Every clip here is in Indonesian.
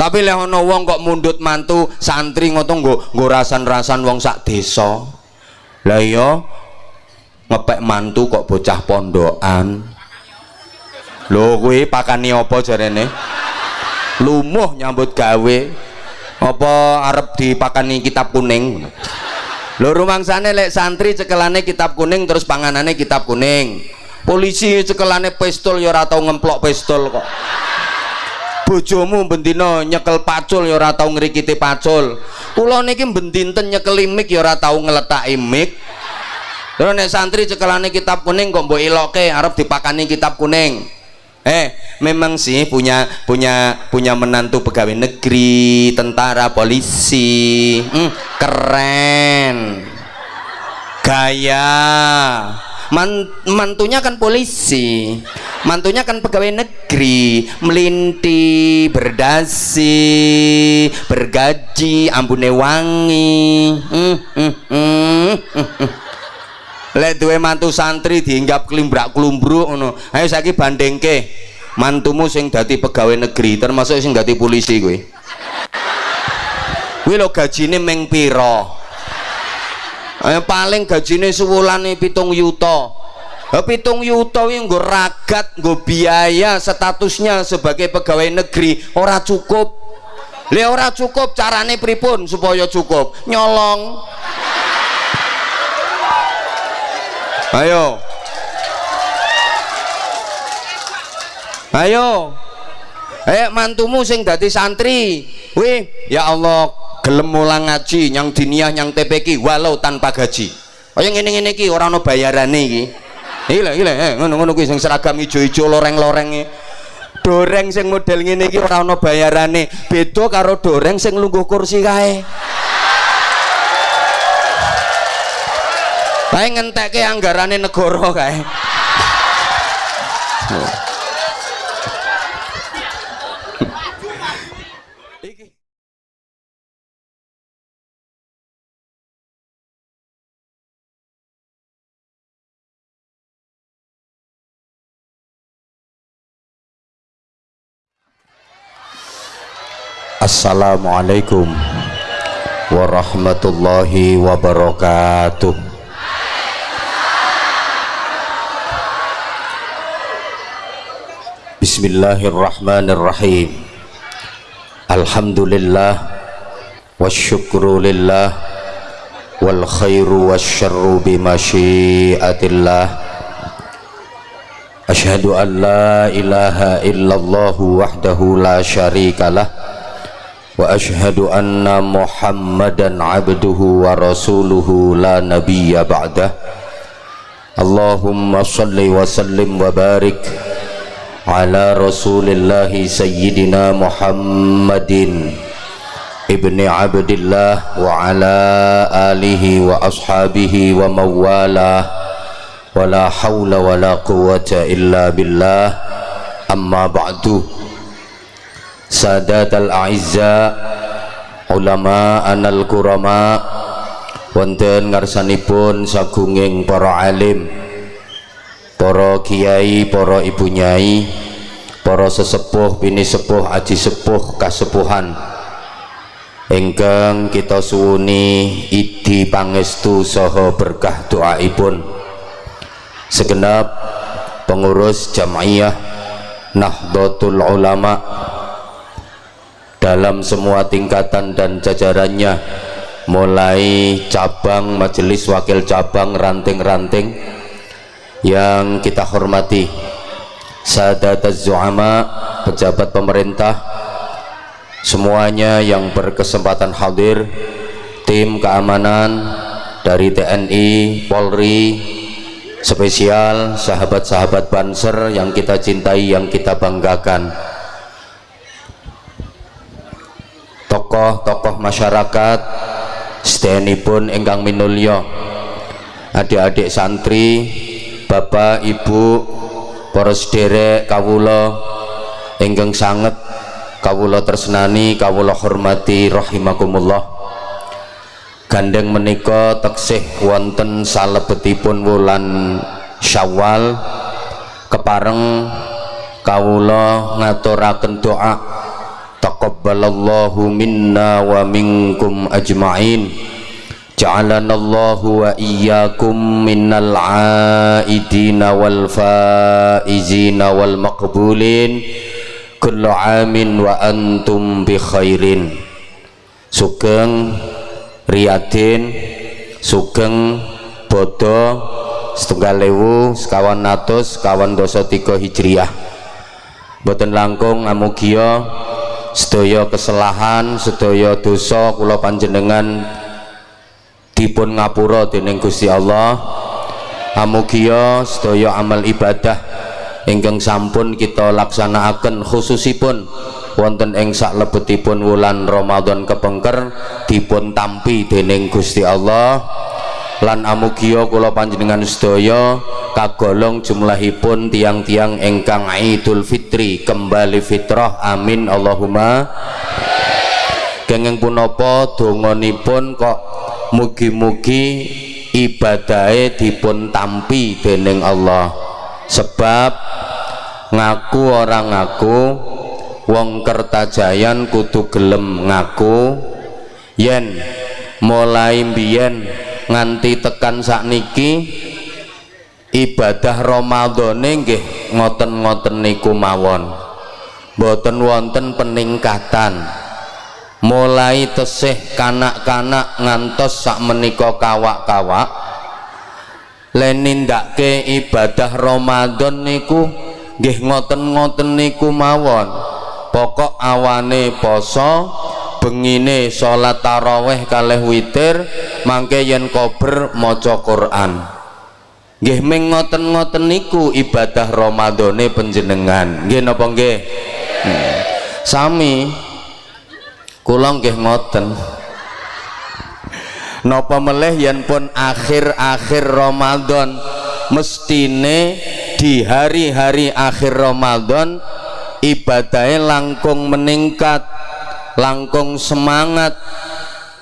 tapi lek ana wong kok mundut mantu santri ngono nggo nggo rasan-rasan wong sak desa. Lah iya ngepek mantu kok bocah pondokan. Lho kuwi pakani apa jarene? Lumuh nyambut gawe. Apa arep dipakani kitab kuning? Lho rumangsane lek santri cekelane kitab kuning terus panganane kitab kuning. Polisi cekelane pistol ya ora tau ngemplok pistol kok bojomu bendino nyekel pacul ya ora tau ngrikiti pacul. Kula niki bendinten nyekel mik ya ora tau ngletaki mik terus nek santri cekelane kitab kuning kok mbok eloke arep dipakani kitab kuning. Eh memang sih punya punya punya menantu pegawai negeri tentara polisi. Hmm, keren. Gaya Man, mantunya kan polisi. Mantunya kan pegawai negeri. Melinti berdasi bergaji ambune wangi. Hmm, hmm, hmm, hmm, lek duwe mantu santri diinggap kelimbrak kelumbruk ngono. Ayo saiki bandingke. Mantumu sing dadi pegawai negeri termasuk sing dadi polisi kuwi. Kuwi lho gajine meng eh, paling gajine sewulane pitung yuta. Eh, pitung yuta ini nggo ragat nggo biaya statusnya sebagai pegawai negeri. Ora cukup. Le ora cukup carane pripun supaya cukup? Nyolong. Ayo. Ayo. Eh mantumu sing dadi santri. Wih ya Allah gelem mulang ngaji yang diniah yang TPK walau tanpa gaji. Oh yang ini ini ki orang no bayaran iki. Gila gila eh ngono ngono ki sing seragam ijo-ijo loreng-loreng doreng sing model ngene iki ora ana bayarane. Beda karo doreng sing lungguh kursi kae. Bae ngentekke anggarane negara kae Assalamualaikum warahmatullahi wabarakatuh. Bismillahirrahmanirrahim. Alhamdulillah Wasyukru lillah Wal khairu wasyarru bimasyiatillah Ashhadu an la ilaha illallah wahdahu la syarikalah وأشهد أن محمدا عبده ورسوله لا نبي بعده. اللهم صل وسلم وبارك على رسول الله سيدنا محمد ابن عبد الله وعلى آله وأصحابه ومن والاه ولا حول ولا قوة إلا بالله. أما بعد. Al-a'izza ulama anal kurama wonten ngarsanipun sagunging para alim para kiai para ibu nyai para sesepuh bini sepuh aji sepuh kasepuhan. Ingkang kita suwuni idi pangestu saha berkah doaipun. Segenap pengurus jamaiyah Nahdlatul Ulama dalam semua tingkatan dan jajarannya mulai cabang majelis wakil cabang ranting-ranting yang kita hormati sadat zu'ama pejabat pemerintah semuanya yang berkesempatan hadir tim keamanan dari TNI, Polri spesial sahabat-sahabat Banser yang kita cintai yang kita banggakan tokoh-tokoh masyarakat pun ingkang minulya. Adik-adik santri bapak ibu para sederek kawula ingkang sanget kawula tersenani kawula hormati rahimakumullah. Gandeng menika teksih wonten salebetipun wulan Syawal. Kepareng kawula ngaturaken doa taqabbalallahu minna wa minkum ajma'in. Ja'alana Allah wa iyyakum minal aidina wal faizina wal maqbulin. Kullu amin wa antum bi khairin. Sugeng riyadin sugeng bodo setunggal lewu sekawan atus sekawan dosa tiga hijriyah boten langkung amugia sedaya kesalahan sedaya dosa kula panjenengan dipun ngapura dening Gusti Allah. Amugia sedaya amal ibadah ingkang sampun kita laksanakaken khususipun wonten ing saklebetipun wulan Ramadan kepengker dipun tampi dening Gusti Allah lan amugia kula panjenengan sedaya kagolong jumlahipun tiang-tiang ingkang Idul Fitri kembali fitrah. Amin. Allahumma. Kenging punapa donganipun kok mugi-mugi ibadahe dipun tampi dening Allah. Sebab ngaku orang ngaku wong kertajayan kudu gelem ngaku. Yen mulai mbiyen nganti tekan sakniki ibadah Ramadhane nggih ngoten-ngoten niku mawon. Boten wonten peningkatan. Mulai tesih kanak-kanak ngantos sak menika kawak-kawak lenindake ibadah Ramadan niku nggih ngoten-ngoten niku mawon. Pokok awane poso bengine salat taraweh kalih witir mangke yen kober maca Quran. Nggih ming ngoten-ngoten niku ibadah Ramadane panjenengan. Nggih napa nggih? Hmm. sami kula nggih ngoten. Napa meleh yen pun akhir-akhir Ramadan mestine di hari-hari akhir Ramadan ibadahnya langkung meningkat langkung semangat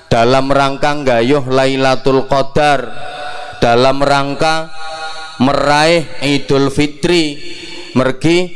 dalam rangka gayuh Lailatul Qadar dalam rangka meraih Idul Fitri. Mergi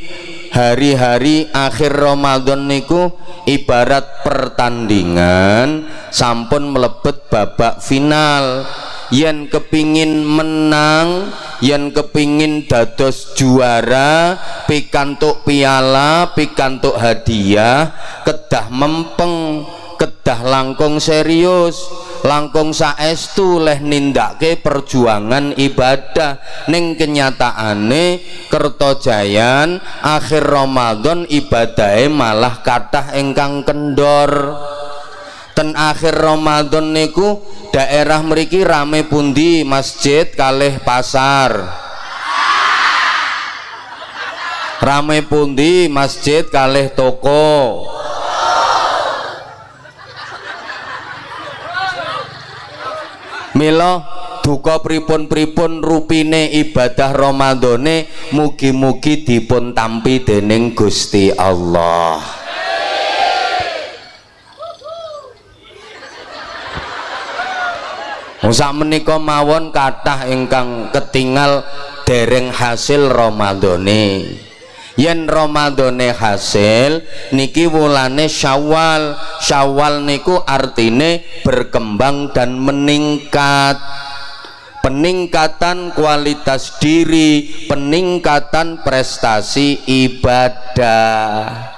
hari-hari akhir Ramadan niku ibarat pertandingan sampun melebet babak final. Yang kepingin menang yang kepingin dados juara pikantuk piala pikantuk hadiah kedah mempeng kedah langkung serius langkung saestu leh nindake perjuangan ibadah. Ning kenyataane kertojayan akhir Ramadan ibadahe malah kathah ingkang kendor. Ten akhir Ramadan niku daerah mriki rame pundi? Masjid kalih pasar. Rame pundi? Masjid kalih toko Milo duka pripun-pripun rupine ibadah Ramadhane mugi-mugi dipun tampi dening Gusti Allah. Sak menika mawon kathah ingkang ketingal dereng hasil Ramadhane yen Ramadhane hasil niki wulane Syawal. Syawal niku artine berkembang dan meningkat. Peningkatan kualitas diri peningkatan prestasi ibadah.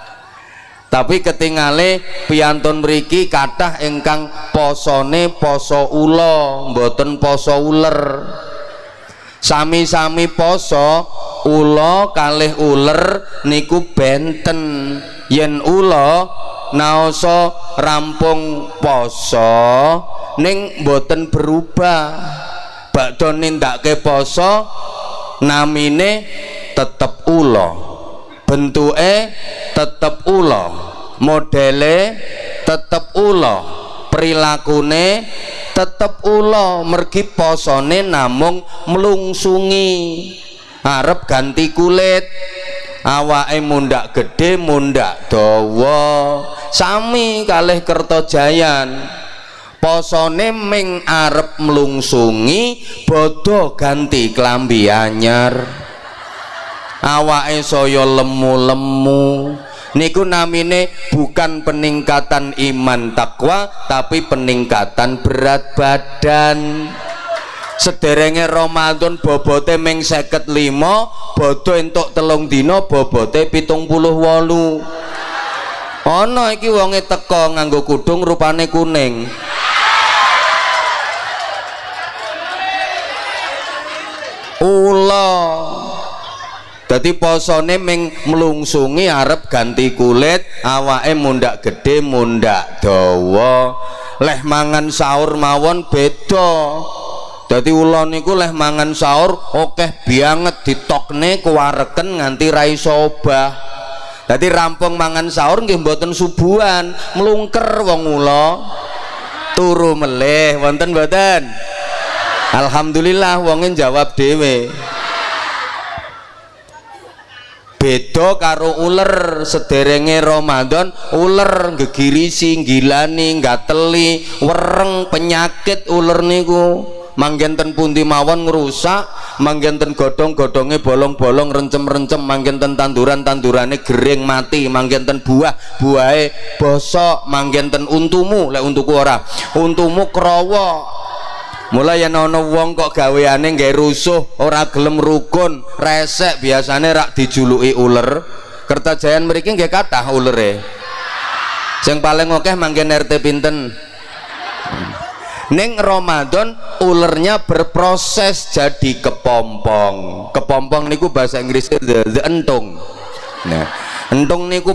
Tapi ketingale piantun mriki kathah ingkang posone poso ula mboten poso uler sami-sami poso ula kalih uler niku benten. Yen ula naoso rampung poso ning boten berubah. Bakdo nindake poso namine tetep ula. Bentuke tetep ula. Modele tetep ula. Perilakune tetep ula mergi posone namung melungsungi. Arep ganti kulit. Awake mundak gede mundak dawa. Sami kalih kertojayan. Posone ming arep melungsungi bodoh ganti klambi anyar. Awake saya lemu-lemu niku namine bukan peningkatan iman takwa tapi peningkatan berat badan. Sederenge Ramadan bobote ming seket lima bodo entuk telung dino bobote pitung puluh wolu. Ono iki wonge teko nganggo kudung rupane kuning. Ula Dadi posone ming mlungsungi arep ganti kulit, awake mundak gede, mundak dawa. Leh mangan sahur mawon beda. Dadi ula niku leh mangan sahur akeh banget ditokne kuwareken nganti ra iso obah. Dadi rampung mangan sahur nggih mboten subuhan, mlungker wong ula. Turu meleh wonten mboten? Alhamdulillah wonge jawab dhewe beda karo uler sederenge Ramadan uler gegirisi gilani gateli wereng penyakit uler niku. Manggenten pundi mawon ngrusak manggenten godhong-godhonge bolong-bolong rencem-rencem manggenten tanduran-tandurane gering mati manggenten buah buahe bosok manggenten untumu. Lek untuku ora? Untumu krowo mulai yang ono wong kok gaweane nggak rusuh ora gelem rukun resek biasanya rak dijuluki uler. Kertajayan mereka nggak kata e yang paling oke manggen RT pinten? Neng Ramadan ulernya berproses jadi kepompong. Kepompong niku bahasa Inggrisnya the, the entung. Nah entung niku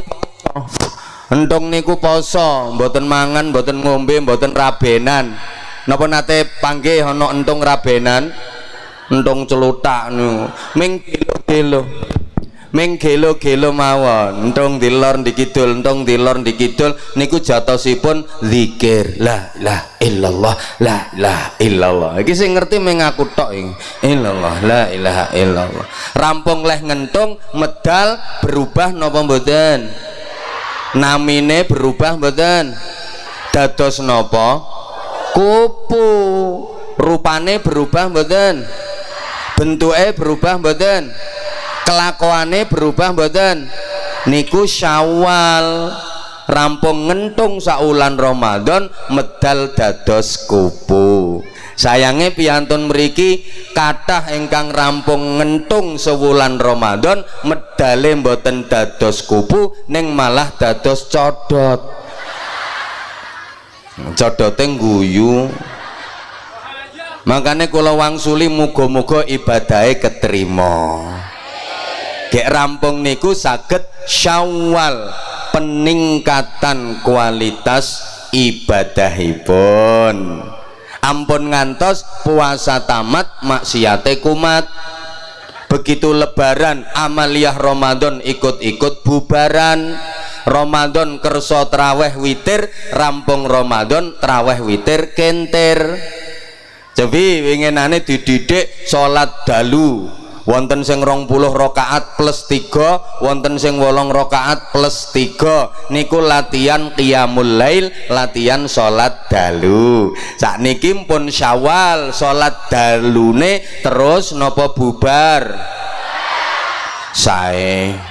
entung niku poso. Mboten mangan mboten ngombe mboten rabenan napa nate panggih ana entung rabenan? Entung celutak nu. Ming gelo-gelo. Ming gelo-gelo mawon. Entung dilor dikidul entung dilor dikidul niku jatosipun zikir. La la illallah la la illallah. Iki sing ngerti ming aku tok illallah la ilaha illallah. Rampung leh ngentung medal berubah napa mboten? Namine berubah mboten? Dados napa kupu rupane berubah mboten? Bentuknya berubah mboten? Kelakuannya berubah mboten? Niku syawal. Rampung ngentung saulan Ramadan medal dados kupu sayangnya piantun meriki kathah ingkang rampung ngentung sewulan Ramadan medale mboten dados kupu neng malah dados codot codote guyu. Makanya kalau wangsuli mugo-mugo ibadahnya keterima gek rampung niku saged syawal peningkatan kualitas ibadahipun. Ampun ngantos puasa tamat maksiate kumat. Begitu lebaran amaliyah Ramadan ikut-ikut bubaran Ramadan kerso traweh witir rampung Ramadan traweh witir kenter jadi winginane dididik sholat dalu. Wonten sing rong puluh rokaat plus tiga wonten sing wolong rokaat plus tiga. Niku latihan qiyamul lail latihan sholat dalu. Saat niki pun syawal sholat dalune terus nopo bubar? Saya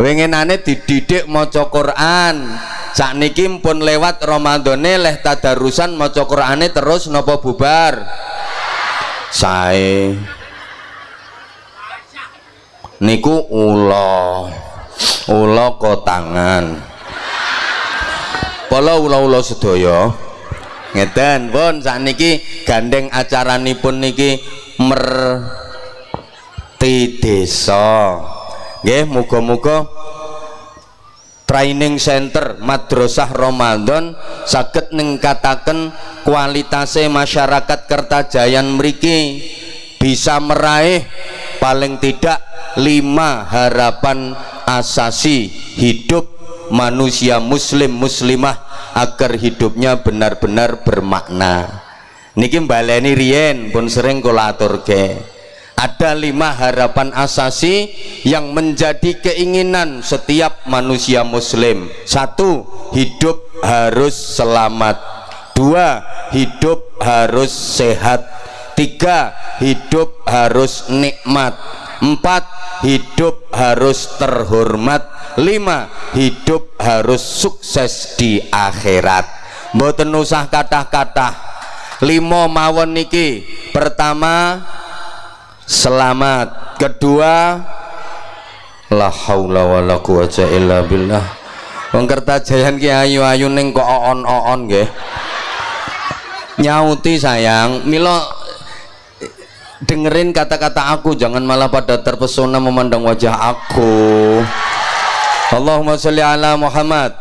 winginane dididik maca Quran. Sakniki pun lewat Ramadane leh tadarusan maca Qurane terus napa bubar? Sae. Niku ula. Ula kotangan. Pala ula-ula sedaya. Ngeten pun sakniki gandeng acaranipun niki merti desa nggih muga-muga training center madrasah Ramadan saged ningkataken kualitasnya masyarakat Kertajayan mriki bisa meraih paling tidak lima harapan asasi hidup manusia muslim muslimah agar hidupnya benar-benar bermakna. Niki baleni riyen pun sering kula aturke ada lima harapan asasi yang menjadi keinginan setiap manusia muslim. Satu hidup harus selamat. Dua hidup harus sehat. Tiga hidup harus nikmat. Empat hidup harus terhormat. Lima hidup harus sukses di akhirat. Mboten usah kata-kata lima mawon niki. Pertama selamat. Kedua la haula wala quwata illa billah. Wong kertajayan ki ayu-ayu ning kok on-on nggih. Nyauti sayang. Milo dengerin kata-kata aku jangan malah pada terpesona memandang wajah aku. Allahumma sholli ala Muhammad.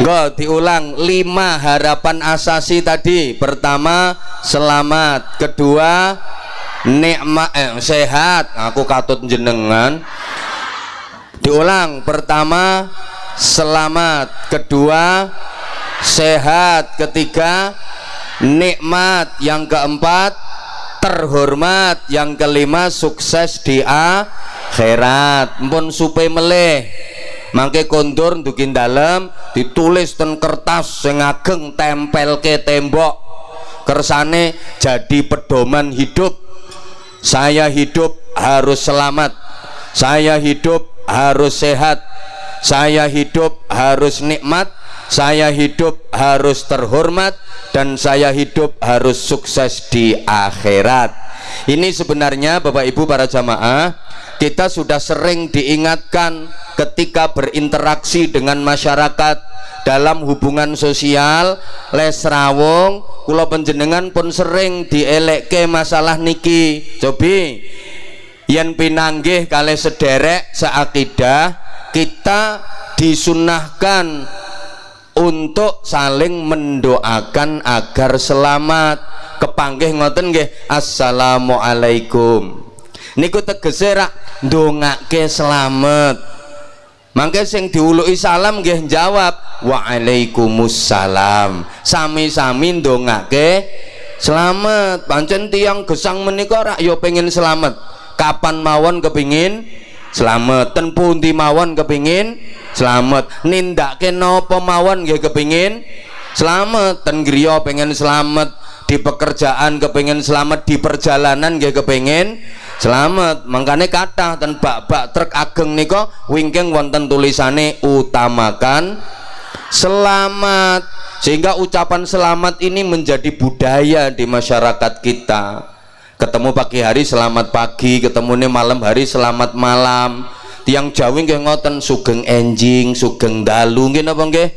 Enggak diulang. Lima harapan asasi tadi. Pertama selamat. Kedua nikmat eh, sehat. Aku katut jenengan. Diulang. Pertama selamat. Kedua sehat. Ketiga nikmat. Yang keempat terhormat. Yang kelima sukses di akhirat. Pun supe meleh. Mangke kondur dukin dalam ditulis ten kertas sing ageng tempel ke tembok. Kersane jadi pedoman hidup saya hidup harus selamat. Saya hidup harus sehat. Saya hidup harus nikmat saya hidup harus terhormat dan saya hidup harus sukses di akhirat. Ini sebenarnya Bapak Ibu para jamaah kita sudah sering diingatkan ketika berinteraksi dengan masyarakat dalam hubungan sosial les rawung kula penjenengan pun sering dielekke masalah niki. Cobi yang pinanggih kali sederek seakidah kita disunahkan untuk saling mendoakan agar selamat. Kepanggih ngoten nggih assalamualaikum. Niku tegese rak ndongake selamat. Mangke sing diuluki salam nggih jawab waalaikumsalam. Sami-sami ndongake selamat. Pancen tiang gesang menika rak yo pengen selamat. Kapan mawon kepingin selamat? Ten pundi mawon kepingin selamat. Nindake napa mawon nggih kepingin? Selamat. Ten pengen selamat. Di pekerjaan kepingin selamat. Di perjalanan nggih kepingin? Selamat. Makanya kata dan bak-bak truk ageng niko wingking wonten tulisane utamakan selamat. Sehingga ucapan selamat ini menjadi budaya di masyarakat kita. Ketemu pagi hari selamat pagi ketemu malam hari selamat malam tiang jawi nggih ngoten sugeng enjing sugeng dalu nggih napa nggih?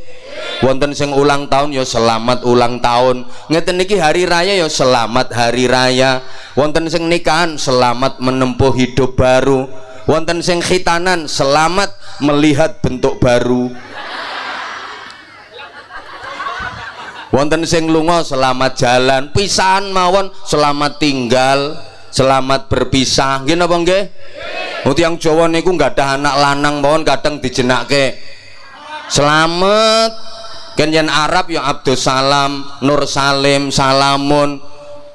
Wonten sing ulang tahun ya selamat ulang tahun ngeten niki hari raya ya selamat hari raya. Wonten sing nikahan selamat menempuh hidup baru. Wonten sing khitanan selamat melihat bentuk baru. Wonten sing lunga selamat jalan. Pisahan mawon selamat tinggal selamat berpisah. Nggih napa nggih? Yang Jawa niku nggak ada anak lanang mohon kadang dijenake selamat. Kan Arab yang Abdul Salam Nur Salim Salamun.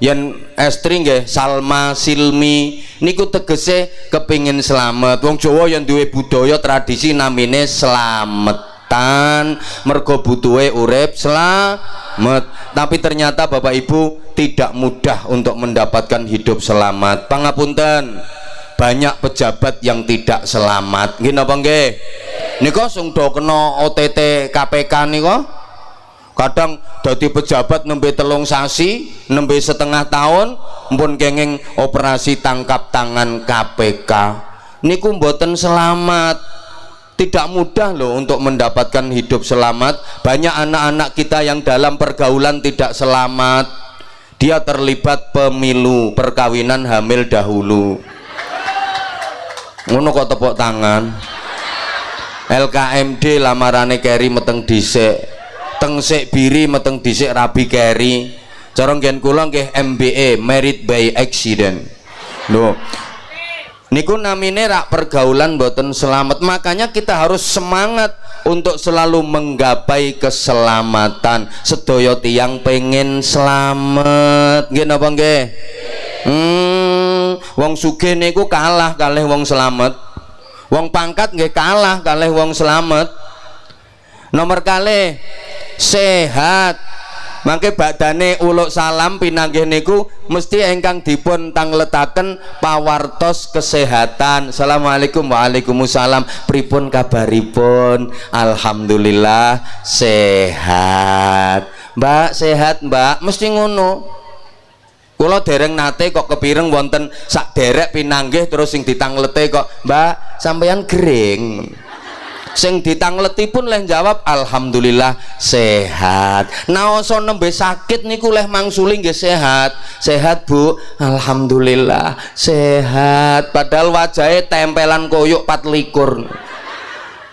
Yang estri nggih Salma Silmi. Niku tegese kepingin selamat. Wong Jawa yang duwe budaya tradisi namine selamatan mergo butuhe urip selamat. Tapi ternyata Bapak Ibu tidak mudah untuk mendapatkan hidup selamat. Pangapunten banyak pejabat yang tidak selamat. Gini apa nggih? Niko sing do kena OTT KPK niko kadang dadi pejabat nembe telung sasi nembe setengah tahun pun kenging operasi tangkap tangan KPK niku mboten selamat tidak mudah loh untuk mendapatkan hidup selamat. Banyak anak-anak kita yang dalam pergaulan tidak selamat. Dia terlibat pemilu perkawinan hamil dahulu. Ngono kok tepuk tangan. LKMD lamarane keri meteng dhisik. Teng sik biri meteng dhisik rabi keri cara ngen kula nggih MBA merit by accident. Lho niku namine rak pergaulan boten selamat. Makanya kita harus semangat untuk selalu menggapai keselamatan. Sedaya tiang pengen selamat. Nggih napa nggih? Hmm, wong sugih niku kalah kalih wong selamat. Wong pangkat nggih kalah kalih wong selamat. Nomor kali sehat mangke badane uluk salam pinanggih niku mesti engkang dipun tangletaken pawartos kesehatan. Assalamualaikum Waalaikumsalam. Pripun kabaripun? Alhamdulillah sehat. Mbak sehat Mbak. Mesti ngono. Kula dereng nate kok kepireng wonten sak derek pinanggih terus sing ditanglete kok. Mbak sampeyan gering sing ditangleti pun leh jawab alhamdulillah sehat. Naoso nembe sakit niku leh mangsuli nggih sehat. Sehat Bu. Alhamdulillah sehat. Padahal wajahnya tempelan koyok pat likur.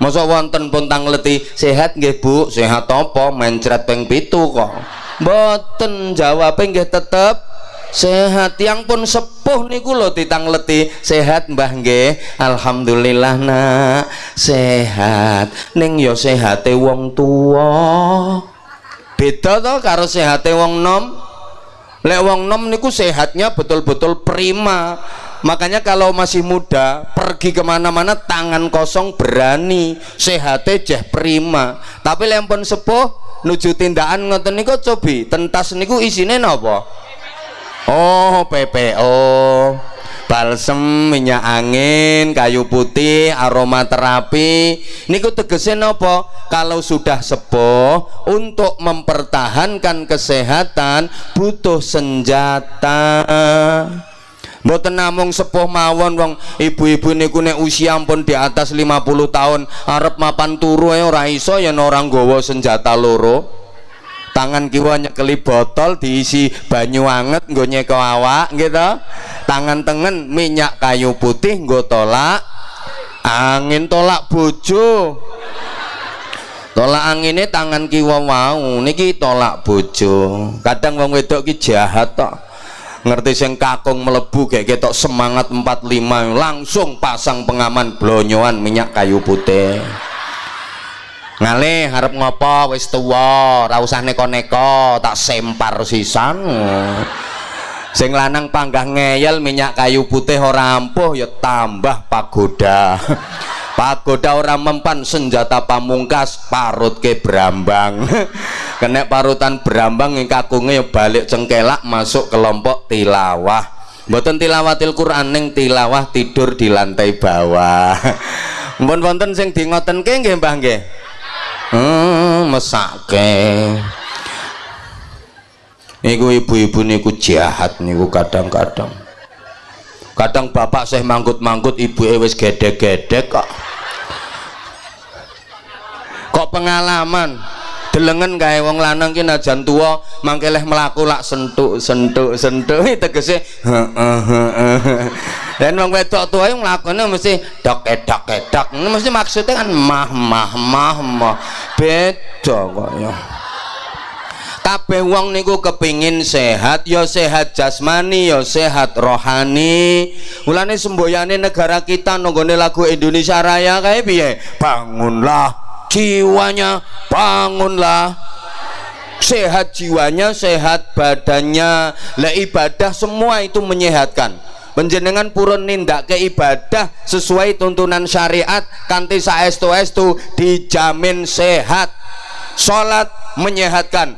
Masa wonten pun tangleti sehat nggih Bu. Sehat apa? Mencret peng pitu kok. Boten jawabnya nggih tetep sehat yang pun sepuh niku lho leti. Sehat mbah nggih. Alhamdulillah nak. Sehat. Ning yo ya sehate wong tua beda to karo sehate wong nom. Lek wong nom niku sehatnya betul-betul prima. Makanya kalau masih muda pergi ke mana-mana tangan kosong berani. Sehatnya jeh prima. Tapi lempon sepuh nuju tindakan ngoten niku cobi. Tentas niku isine napa Oh PPO balsem minyak angin kayu putih aromaterapi niku tegese nopo kalau sudah sepuh untuk mempertahankan kesehatan butuh senjata. Mboten namung sepuh mawon wong. Ibu-ibu niku nek usia pun di atas 50 tahun arep mapan turu ora iso ya orang nggawa senjata loro tangan kiwa nyekeli botol diisi banyu anget nggo nyeko awak gitu. Tangan tengen minyak kayu putih nggo tolak. Angin tolak bojo. Tolak anginnya tangan kiwa mau niki tolak bojo. Kadang wong wedok ki jahat tok. Ngerti sing kakung melebu kayak ketok semangat 45 langsung pasang pengaman blonyoan minyak kayu putih ngalih harap ngopo? Wis tuwa ora usah neko-neko tak sempar sisan. Sing lanang panggah ngeyel minyak kayu putih ora ampuh ya tambah pagoda. Pagoda ora mempan senjata pamungkas parut ke berambang kena parutan berambang yang kakungnya ya balik cengkelak masuk kelompok tilawah. Mboten tilawatil Quran ning tilawah tidur di lantai bawah. Mpun wonten sing di ngoten nggih Mbah nggih hmm, mesake. Niku ibu-ibu niku jahat niku kadang-kadang. Kadang bapak saya manggut-manggut ibu wis gede-gede kok. Kok pengalaman? Delengen kae wong lanang ki najan tuwa mangke leh mlaku lak sentuk sentuk sentuk tegese dan wong wedok tuwa yang nglakone mesti dok edok edok mesti maksudnya kan mah mah mah mah. Beda kok ya. Kabeh wong niku kepingin sehat ya sehat jasmani ya sehat rohani. Mulane semboyane negara kita nonggone lagu Indonesia Raya kayak piye? Bangunlah jiwanya bangunlah. Sehat jiwanya sehat badannya. Lah ibadah semua itu menyehatkan penjenengan purun nindak ke ibadah sesuai tuntunan syariat kanti saestu estu dijamin sehat. Sholat menyehatkan.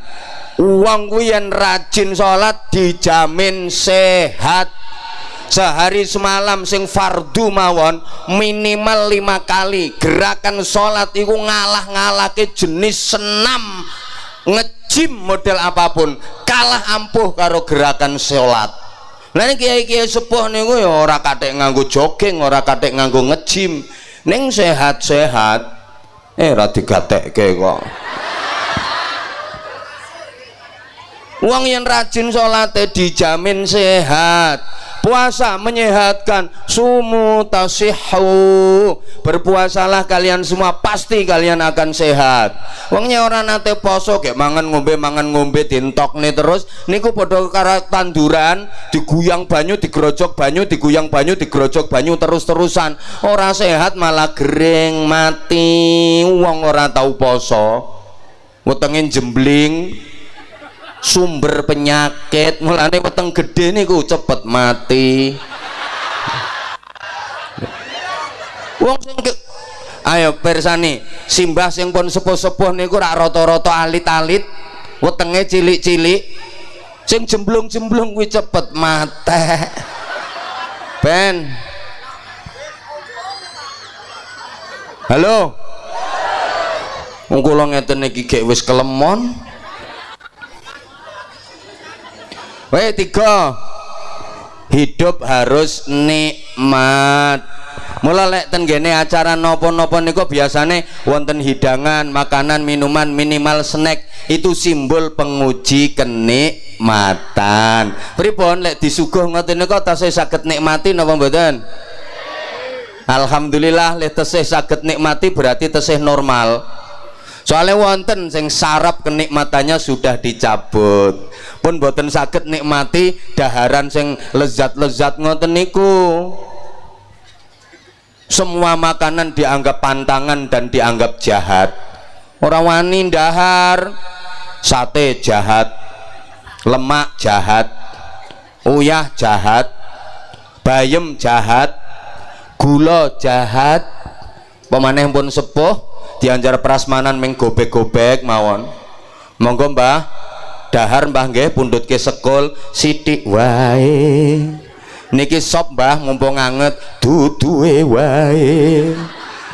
Uang yang rajin sholat dijamin sehat. Sehari semalam sing fardu mawon minimal lima kali gerakan sholat itu ngalah ke jenis senam. Ngejim model apa pun kalah ampuh karo gerakan sholat ini kiai-kiai sepuh nih ya ora katek nganggo jogging ora katek nganggo ngejim. Neng sehat-sehat eh rati katek kok. Uang yang rajin sholatnya dijamin sehat puasa menyehatkan. Sumu tasihu berpuasalah kalian semua pasti kalian akan sehat. Wongnya orang nate poso kayak mangan ngombe mangan ngombe tintok nih terus. Niku podo karo tanduran diguyang banyu digerojok banyu diguyang banyu digerojok banyu terus-terusan. Orang sehat malah gering mati. Wong orang tahu poso. Wetengin jembling sumber penyakit. Mulane weteng gede niku cepet mati. Wong sing ayo persani simbah sing pun sepuh-sepuh niku rak rata-rata alit-alit. Wetenge cilik-cilik. Sing jemblung-jemblung kuwi cepet mate ben. Halo? Wong kula ngeten iki gek wis kelemon Weh tiga. Hidup harus nikmat. Mula lek ten gene acara nopo-nopo niku biasane wonten hidangan makanan minuman minimal snack. Itu simbol penguji kenikmatan. Pripun lek disuguh ngoten niku tasih saged nikmati napa mboten? Alhamdulillah lek tesih saged nikmati berarti tesih normal. Soalnya wonten sing sarap kenikmatannya sudah dicabut pun boten sakit nikmati daharan sing lezat-lezat ngoten niku. Semua makanan dianggap pantangan dan dianggap jahat. Orang wani dahar sate jahat lemak jahat uyah jahat bayem jahat gula jahat. Pemaneh pun sepuh dianjar prasmanan meng gobek-gobek mawon. Monggo mbah dahar mbah nggih pundut ke sekul sidik wae. Niki sop mbah mumpung anget duduhe wae.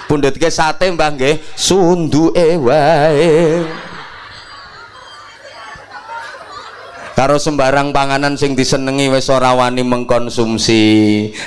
Pundut ke sate mbah nggih sunduke wae karo sembarang panganan sing disenengi wis ora wani mengkonsumsi.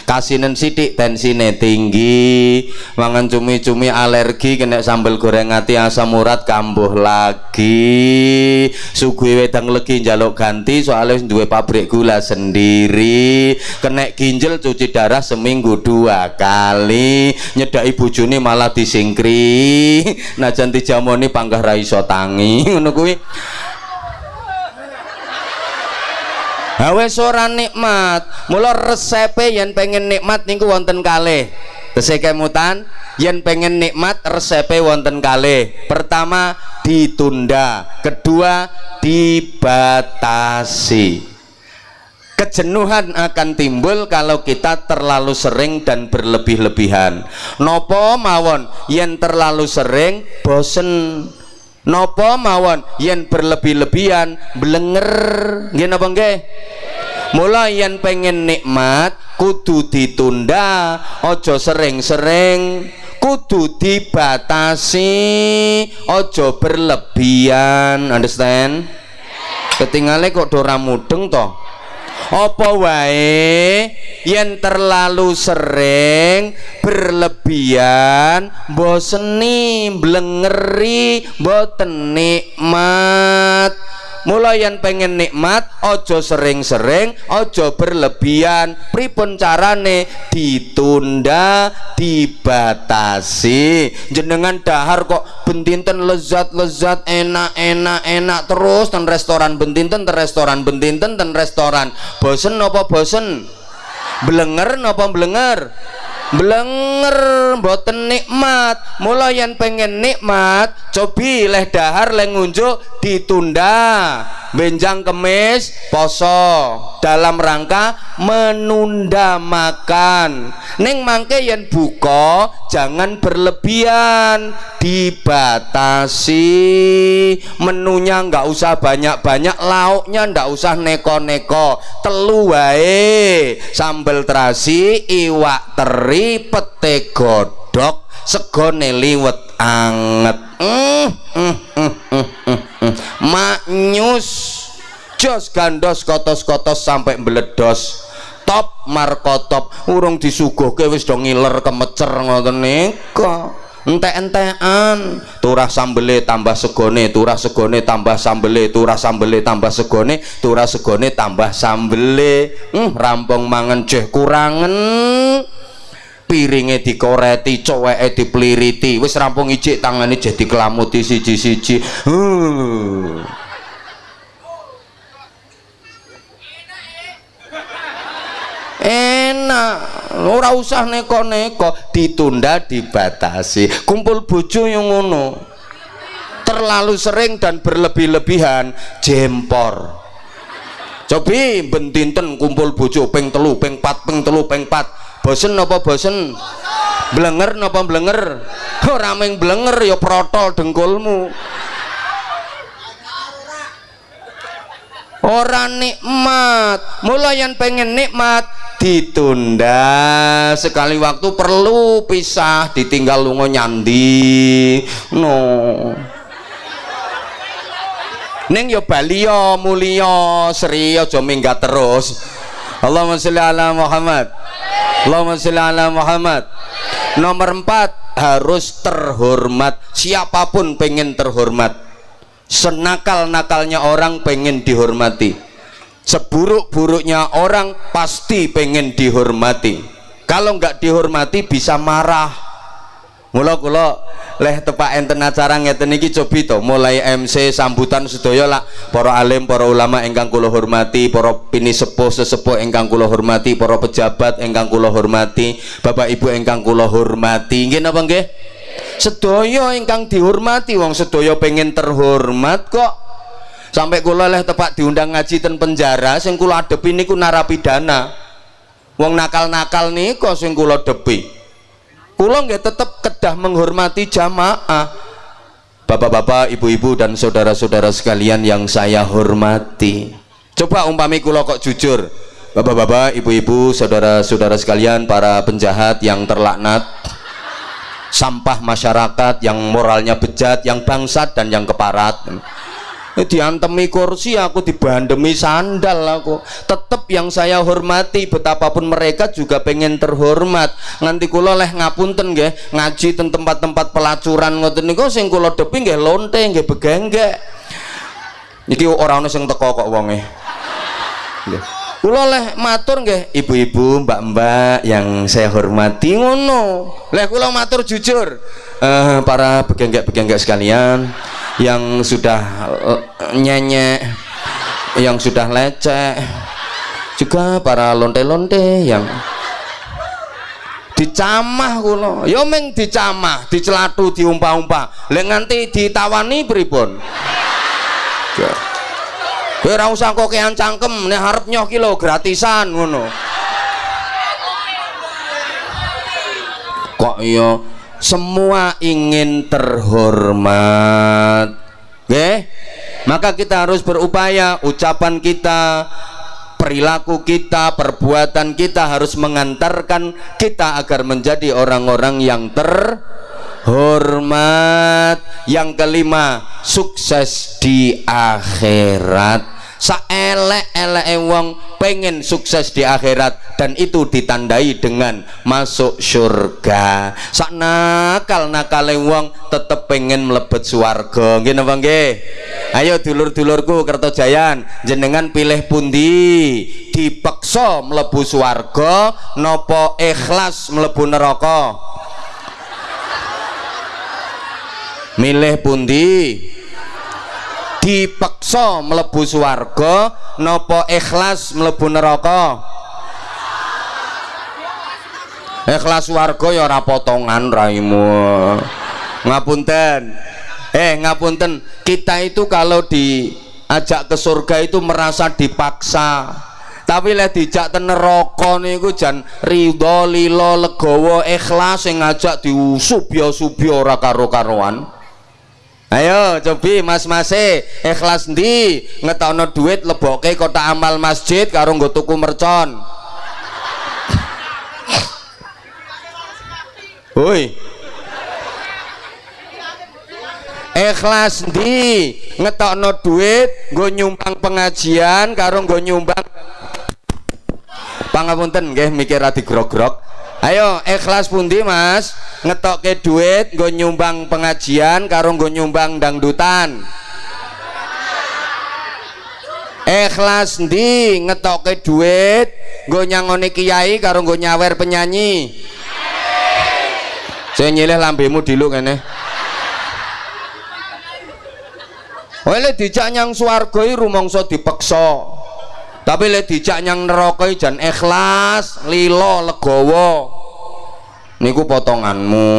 Kasinen sidik tensine tinggi. Mangan cumi-cumi alergi kena sambal goreng ati asam urat kambuh lagi. Suguhi wedang legi njaluk ganti soalnya duwe pabrik gula sendiri. Kena ginjal cuci darah seminggu dua kali. Nyedai bujuni malah disingkri. Najan dijamoni panggah raiso tangi ngono kuwi Hawe ora nikmat. Mula resepe yen pengen nikmat niku wonten kalih. Tesih kemutan yen pengen nikmat resepe wonten kalih. Pertama ditunda, kedua dibatasi. Kejenuhan akan timbul kalau kita terlalu sering dan berlebih-lebihan. Nopo mawon yen terlalu sering bosen nopo mawon? Yen berlebih-lebihan blenger. Nggih napa nggih? Mulai yen pengen nikmat kudu ditunda ojo sering-sering. Kudu dibatasi ojo berlebihan. Understand? Ketinggalan kok dora mudeng toh apa wae? Yen terlalu sering berlebihan boseni blengeri boten mulai yang pengen nikmat ojo sering-sering ojo berlebihan. Pripun carane? Ditunda dibatasi. Jenengan dahar kok bentinten lezat-lezat enak-enak enak terus. Dan restoran bentinten ten restoran bentinten ten restoran. Bosen apa bosen? Blenger apa blenger blenger boten nikmat. Mulai yang pengen nikmat cobi leh dahar leh ngunjuk ditunda. Benjang kemis poso. Dalam rangka menunda makan. Neng mangke yang buka jangan berlebihan. Dibatasi. Menunya nggak usah banyak-banyak lauknya nggak usah neko-neko. Telu wae sambal terasi iwak teri pete godok segone liwet anget. Mm, mm, mm, mm, mm, mm. maknyus jos gandos kotos-kotos sampai meledos top markotop urung disuguhke wis do ngiler kemecer ngoten nika entek-entekan turah sambele tambah segone turah segone tambah sambele turah sambele tambah segone turah segone tambah sambele. Hmm, rampung mangan jeh kurangen piringe dikoreti coweke dipliriti. Wis rampung ijik tangane jadi kelamuti siji-siji. Enak. Ora usah neko-neko ditunda dibatasi. Kumpul bojo yang ngono. Terlalu sering dan berlebih-lebihan jempor. Cobi bentinten kumpul bojo peng telu peng pat peng telu peng pat bosen apa bosen? Blenger napa blenger? Ora mung blenger ya protol dengkulmu. Orang nikmat. Mulai yang pengen nikmat ditunda. Sekali waktu perlu pisah ditinggal lungo nyandi. No. Neng yo Bali yo mulia Sri aja minggat terus. Allahumma sholli ala Muhammad. Allahumma sholli ala Muhammad. Nomor empat harus terhormat. Siapa pun pengen terhormat. Senakal-nakalnya orang pengen dihormati. Seburuk-buruknya orang pasti pengen dihormati. Kalau nggak dihormati bisa marah. Mula kula leh tepak enten acara ngeten iki cobi to mulai MC sambutan sedaya lah para alim para ulama ingkang kula hormati para pini sepuh sesepuh ingkang kula hormati para pejabat ingkang kula hormati Bapak Ibu ingkang kula hormati. Nggih napa nggih? Sedaya ingkang dihormati wong sedaya pengen terhormat kok. Sampai kula leh tepak diundang ngaji ten penjara sing kula adepi niku narapidana. Wong nakal-nakal niku sing kula depi kula nggak tetap kedah menghormati jamaah bapak-bapak ibu-ibu dan saudara-saudara sekalian yang saya hormati. Coba umpami kula kok jujur bapak-bapak ibu-ibu saudara-saudara sekalian para penjahat yang terlaknat sampah masyarakat yang moralnya bejat yang bangsat dan yang keparat diantemi kursi aku dibandemi sandal aku. Tetap yang saya hormati betapapun mereka juga pengen terhormat. Nanti kula leh ngapunten nggih ngaji ten tempat-tempat pelacuran ngoten niku sing kula depi nggih lonte nggih begenggek. Iki ora ono sing teko kok wonge. Nggih kula leh matur nggih. Ibu-ibu mbak-mbak yang saya hormati ngono. Leh kula matur jujur. Uh, para begenggek-begenggek sekalian yang sudah uh, nyenyek yang sudah lecek juga para lonte-lonte yang dicamah kulo ya meng dicamah dicelatu diumpah-umpah. Lek nganti ditawani pripun kowe ora usah kok kean cangkem nek harap nyoh kilo gratisan ngono. Kok iya? Semua ingin terhormat. Oke? Maka kita harus berupaya ucapan kita, perilaku kita, perbuatan kita harus mengantarkan kita agar menjadi orang-orang yang terhormat. Yang kelima, sukses di akhirat. Saelek-elek wong pengen sukses di akhirat dan itu ditandai dengan masuk surga. Sak nakal nakal wong tetep pengen melebet suarga nggih napa nggih? Ayo dulur-dulurku Kertojayan jenengan pilih pundi? Dipeksa melebu suarga nopo ikhlas melebu neraka milih pundi? Dipeksa mlebu swarga napa ikhlas mlebu neraka? Ikhlas warga ya ora potongan raimu ngapunten. Eh ngapunten. Kita itu kalau diajak ke surga itu merasa dipaksa. Tapi lek dijak ten neraka niku jan ridho lilo legowo ikhlas sing ngajak diusubya subya ora karo-karoan ayo cobi mas mase ikhlas ndi? Ngetokno duit leboke kota amal masjid karo nggo tuku mercon. Woi. Ikhlas ndi? Ngetokno duit nggo nyumbang pengajian karo nggo nyumbang. Pangapunten nggih mikir adi grog-grog ayo ikhlas pundi mas? Ngetokke duit gue nyumbang pengajian karo gue nyumbang dangdutan. Ikhlas ndi? Ngetokke duit gue nyangoni kiai karo gue nyawer penyanyi. Saya nyilih lambemu dilu kene Oleh dijak nyang swarga rumangsa dipeksa. Tapi lek dijak nyang neraka jan ikhlas, lilo, legowo. Niku potonganmu.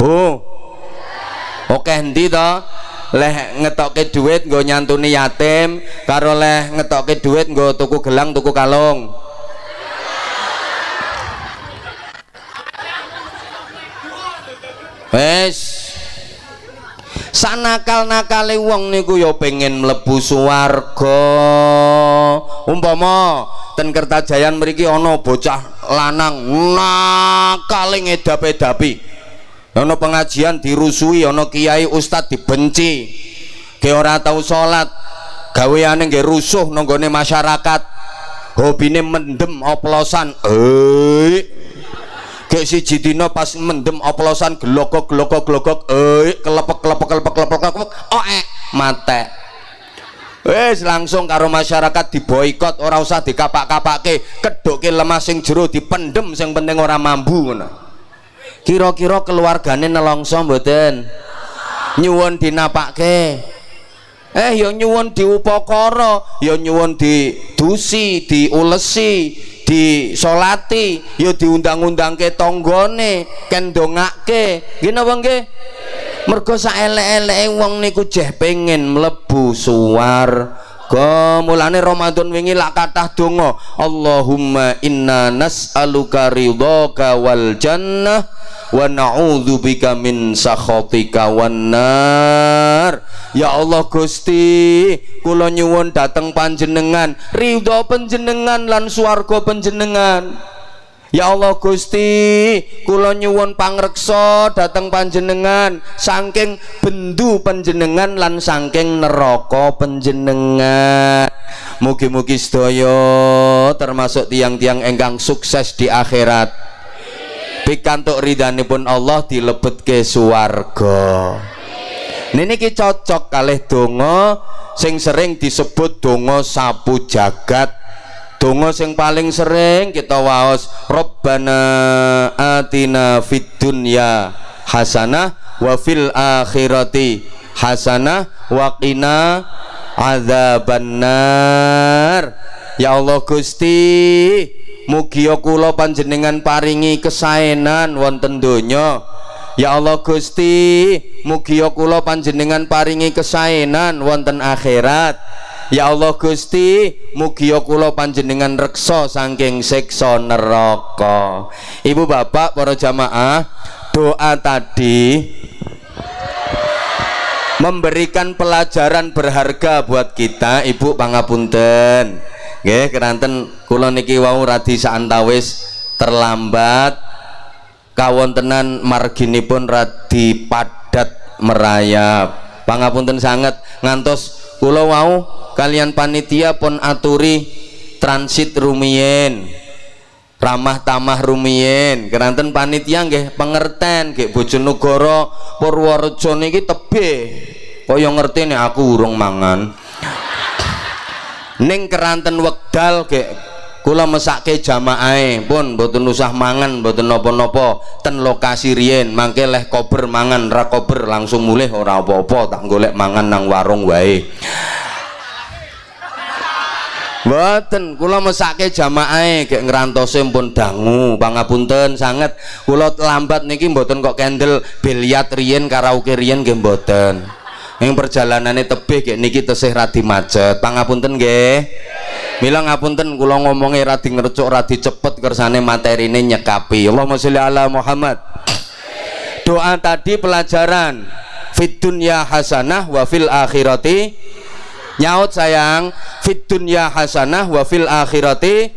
Bu. Oke ndi to? Leh ngetokke duit nggo nyantuni yatim karo leh ngetokke duit nggo tuku gelang tuku kalung. Wes sanakal-nakale wong niku ya pengen mlebu swarga. Umpama ten Kertajayan mriki ana bocah lanang nakale ngedap-edapi. Ana pengajian dirusui ana kiai ustad dibenci. Ke ora tau salat gaweane nggih rusuh nanggone masyarakat. Hobine mendem oplosan. Eh Gek siji dina pas mendem oplosan glokok glokok glokok eh kelepek kelepek kelepek kelepek kelepek oh eh mate Wes langsung karo masyarakat diboikot ora usah dikapak-kapake kedoke lemah sing jero dipendem sing penting ora mambu ngono. Kira-kira keluargane nelongso mboten? Nyuwun dinapake eh ya nyuwun diupakara ya nyuwun didusi diulesi disolati ya diundang-undang ke tonggone ken dongake gini apa nggih? Mergo saelek-eleke wong niku jeh pengen mlebu suwarga mulane Ramadan wingi lak kathah donga Allahumma inna nas'aluka ridhaka wal jannah wa na'udzubika min sakhatika wan nar. Ya Allah Gusti kula nyuwun dateng panjenengan. Ridho panjenengan lan swarga panjenengan. Ya Allah Gusti kula nyuwun pangreksa dateng panjenengan. Saking bendu panjenengan lan saking neraka panjenengan. Mugi-mugi sedaya termasuk tiang-tiang engkang sukses di akhirat pikantuk ridhanipun Allah dilebetke swarga. Niki cocok kalih donga sing sering disebut donga sapu jagat. Donga sing paling sering kita waos Rabbana atina fid dunya hasanah wa fil akhirati hasanah wa qina adzabannar. Ya Allah Gusti mugi kula panjenengan paringi kesaenan wonten donya. Ya Allah Gusti mugi kula panjenengan paringi kesaenan wonten akhirat. Ya Allah Gusti mugi kula panjenengan reksa saking siksa neraka. Ibu bapak para jamaah doa tadi memberikan pelajaran berharga buat kita. Ibu pangapunten nggih keranten kula niki wau radi saantawis terlambat. Kawontenan marginipun radi padat merayap. Pangapunten sangat ngantos kula wau kalian panitia pun aturi transit rumien. Ramah tamah rumien. Keranten panitia nggih pengerten nggih Bojonegoro Purworejo niki tebih. Kaya ngerti nih aku urung mangan ning keranten wekdal nggih kula mesake jamaah pun mboten usah mangan mboten napa-napa ten lokasi riyen mangke leh kober mangan ra kober langsung mulih ora apa-apa tak golek mangan nang warung wae Mboten, kula mesake jamaah gek ngrantose pun dangu, pangapunten sanget. Kula lambat niki mboten kok kendel biliat riyen karaoke riyen nggih mboten. Ing perjalanane tebih gek niki tesih radi macet. Pangapunten nggih. Mila ngapunten kula ngomongnya radi ngercuk radi cepet kersane materine nyekapi. Allahumma sholli ala Muhammad. Doa tadi pelajaran fit dunya hasanah wa fil akhirati nyaut sayang fit dunya hasanah wa fil akhirati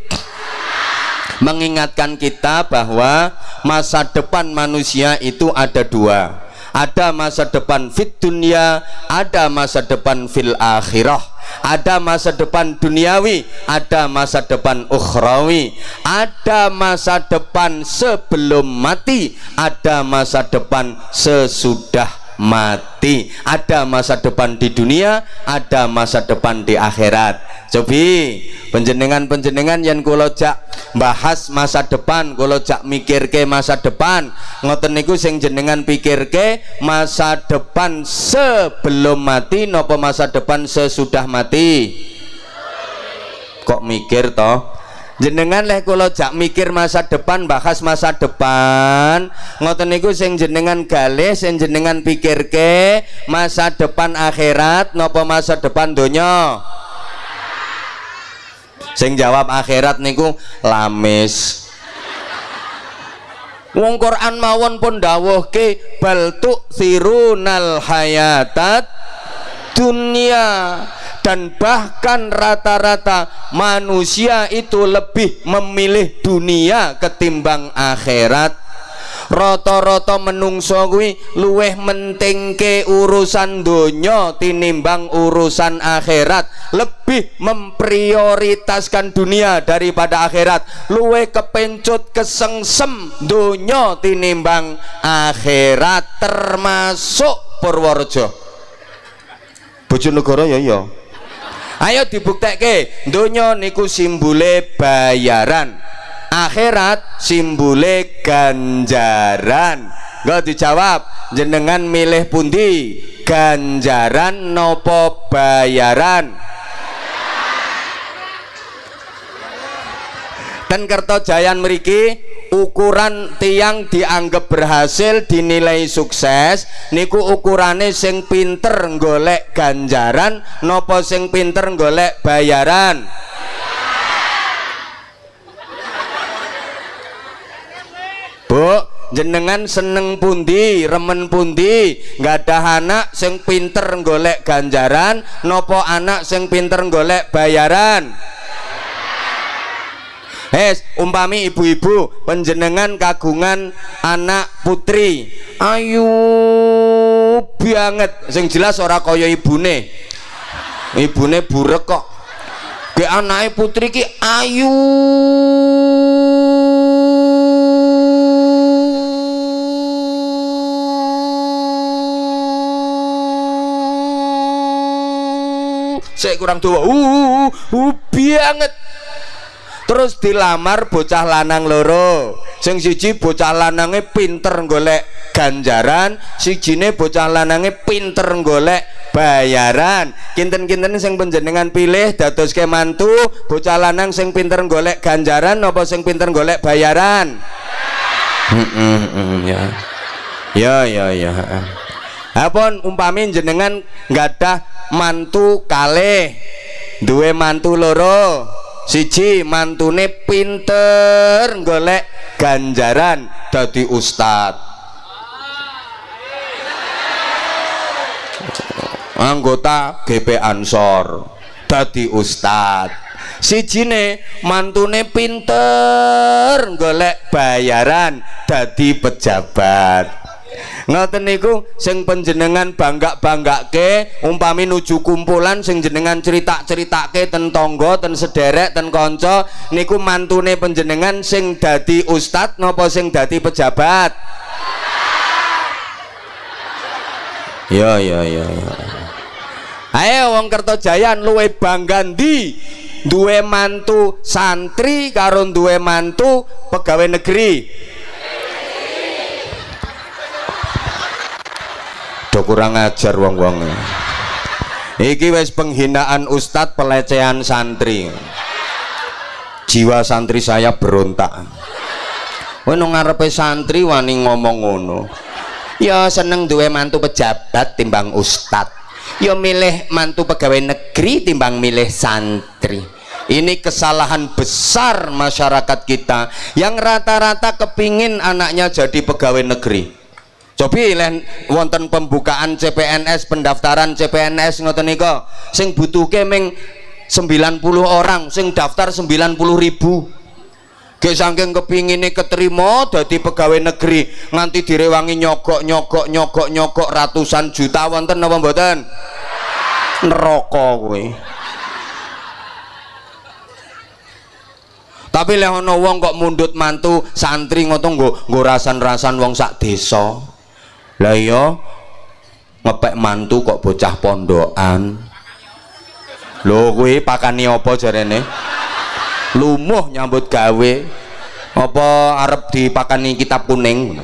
mengingatkan kita bahwa masa depan manusia itu ada dua ada masa depan fit dunya ada masa depan fil akhirah. Ada masa depan duniawi ada masa depan ukhrawi. Ada masa depan sebelum mati ada masa depan sesudah mati. Ada masa depan di dunia ada masa depan di akhirat. Cobi penjenengan-penjenengan yang kalau jak bahas masa depan kalau jak mikir ke masa depan. Ngoten niku sing jenengan pikir ke masa depan sebelum mati nopo masa depan sesudah mati? Kok mikir toh jenengan leh kalau jak mikir masa depan bahas masa depan. Ngoten niku sing jenengan galih sing jenengan pikir ke masa depan akhirat nopo masa depan donya? Sing jawab akhirat niku lamis. Wong Quran mawon pun dawuhke bal sirunal hayatat dunia dan bahkan rata-rata manusia itu lebih memilih dunia ketimbang akhirat. Rata-rata menungso kuwi luweh mentingke urusan donya tinimbang urusan akhirat. Lebih memprioritaskan dunia daripada akhirat. Luweh kepencut kesengsem donya tinimbang akhirat. Termasuk Purworejo. Bojonegoro ya ya ayo dibuktekke donya niku simbole bayaran akhirat simbole ganjaran. Gak dijawab jenengan milih pundi? Ganjaran nopo bayaran? Dan kertojayan meriki ukuran tiang dianggap berhasil dinilai sukses niku ukurane sing pinter golek ganjaran nopo sing pinter golek bayaran? Bu jenengan seneng pundi remen pundi? Nggak ada anak sing pinter golek ganjaran nopo anak sing pinter golek bayaran Hes, umpami ibu-ibu penjenengan kagungan anak putri. Ayu banget. Sing jelas ora kaya ibune. Ibune burek kok. Ke anake putri ki ayu saya kurang tua uh, uh, uh banget terus dilamar bocah lanang loro. Sing siji bocah lanange pinter golek ganjaran sijine bocah lanange pinter golek bayaran. Kinten-kinten sing penjenengan pilih dados ke mantu bocah lanang sing pinter golek ganjaran apa sing pinter golek bayaran? Mm -mm, mm, ya. Ya ya ya Apun umpami jenengan nggak mantu kalih duwe mantu loro siji mantune pinter golek ganjaran dadi ustad. Anggota GP Ansor dadi ustad. Sijine mantune pinter golek bayaran dadi pejabat ngoten niku sing panjenengan bangga-banggake umpami nuju kumpulan sing jenengan cerita-ceritake ten tangga ten sederek ten kanca niku mantune panjenengan sing dadi ustad napa sing dadi pejabat? Ya ya ya ya ayo wong Kertojayan luwe bangga ndi? Duwe mantu santri karo duwe mantu pegawai negeri do kurang ajar wong-wong. Iki wis penghinaan ustad pelecehan santri. Jiwa santri saya berontak. Nang ngarepe santri wani ngomong ngono. Ya seneng duwe mantu pejabat timbang ustad. Ya milih mantu pegawai negeri timbang milih santri. Ini kesalahan besar masyarakat kita yang rata-rata kepingin anaknya jadi pegawai negeri Cobi len wonten pembukaan CPNS pendaftaran CPNS ngoten nika sing butuhke ming 90 orang sing daftar 90 ribu. Ge saking kepingine keterima dadi pegawai negeri nganti direwangi nyogok nyogok nyogok nyogok ratusan juta wonten napa mboten? Neraka kowe. Tapi lek ana wong kok mundut mantu santri ngono nggo nggo rasan-rasan wong sak desa lah iya ngepek mantu kok bocah pondokan. Lho kuwi pakani apa jarene? Lumuh nyambut gawe. Apa arep dipakani kitab kuning?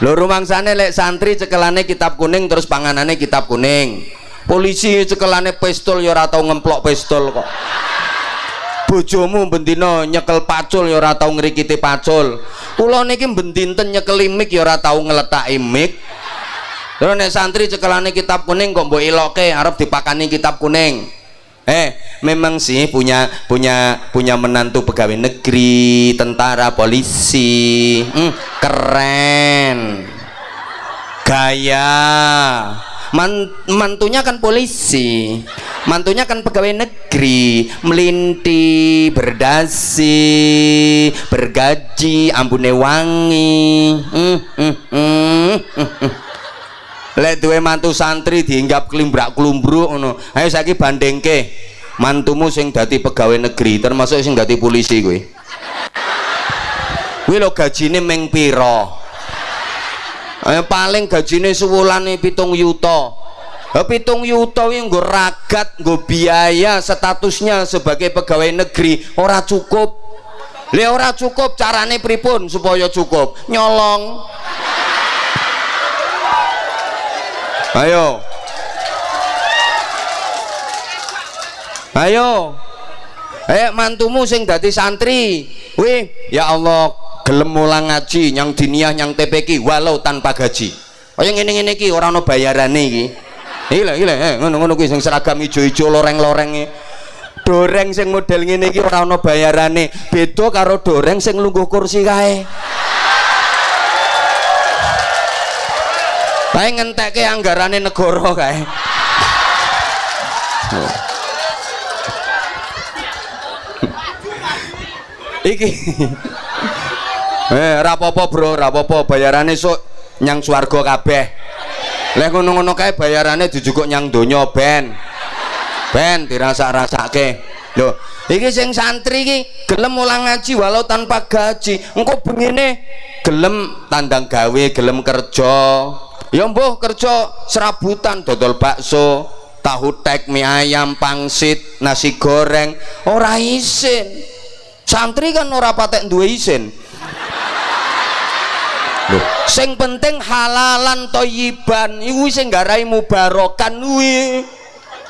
Lho rumangsane lek santri cekelane kitab kuning terus panganane kitab kuning. Polisi cekelane pistol ya ora tau ngemplok pistol kok. Bojomu bendino nyekel pacul ya ora tau ngrikiti pacul kula niki bendinten nyekeli mik ya ora tau ngletaki mik terus nek santri cekelane kitab kuning kok mbok iloke arep dipakani kitab kuning. Eh memang sih punya punya punya menantu pegawai negeri tentara polisi. Hmm, keren. Gaya Man, mantunya kan polisi mantunya kan pegawai negeri melinti berdasi bergaji ambune wangi. Duwe mantu santri diinggap kelimbrak kelumbruk ngono. Ayo saiki bandingke mantumu sing dadi pegawai negeri termasuk sing dadi polisi kuwi. Kuwi lho gajine meng eh, paling gajine sewulane pitung yuta. Eh, pitung yuta ini nggo ragat nggo biaya statusnya sebagai pegawai negeri. Ora cukup. Le ora cukup carane pripun supaya cukup? Nyolong. Ayo. Ayo. Eh mantumu sing dadi santri. Wih ya Allah gelem mulang ngaji yang diniah yang TPK walau tanpa gaji. Kaya ngene-ngene iki ora ana bayarane iki. Gila gila eh ngono-ngono kuwi sing seragam ijo-ijo loreng-loreng doreng sing model ngene iki ora ana bayarane. Beda karo doreng sing lungguh kursi kae. Bae ngentekke anggarane negara kae. Iki eh rapopo bro rapopo bayarannya sok nyang swarga kabeh. Leh ngono-ngono kae bayarannya dijukuk nyang donya ben. Ben dirasa-rasake lho iki sing santri iki gelem mulang ngaji walau tanpa gaji. Engko bengine gelem tandang gawe gelem kerja. Ya mbuh kerja serabutan dodol bakso tahu tek mie ayam pangsit nasi goreng. Ora isin. Santri kan ora patek duwe isin sing penting halalan toyiban. Iku sing garai mubarokan kuwi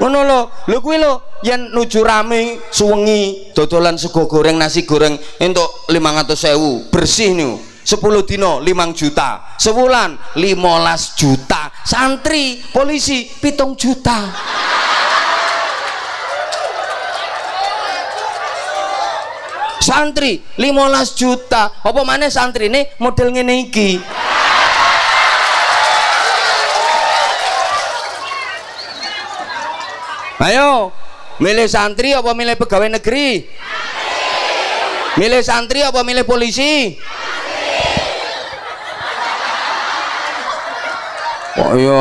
ngono lho. Lho kuwi lho yen nuju rame suwengi dodolan sego goreng nasi goreng entuk 500.000 bersih nih 10 dino 5 juta. Sebulan 15 juta. Santri polisi pitung juta santri 15 juta. Apa mana santri ini? Model ngene iki. Ayo milih santri apa milih pegawai negeri? Milih santri apa milih polisi? Oh yo,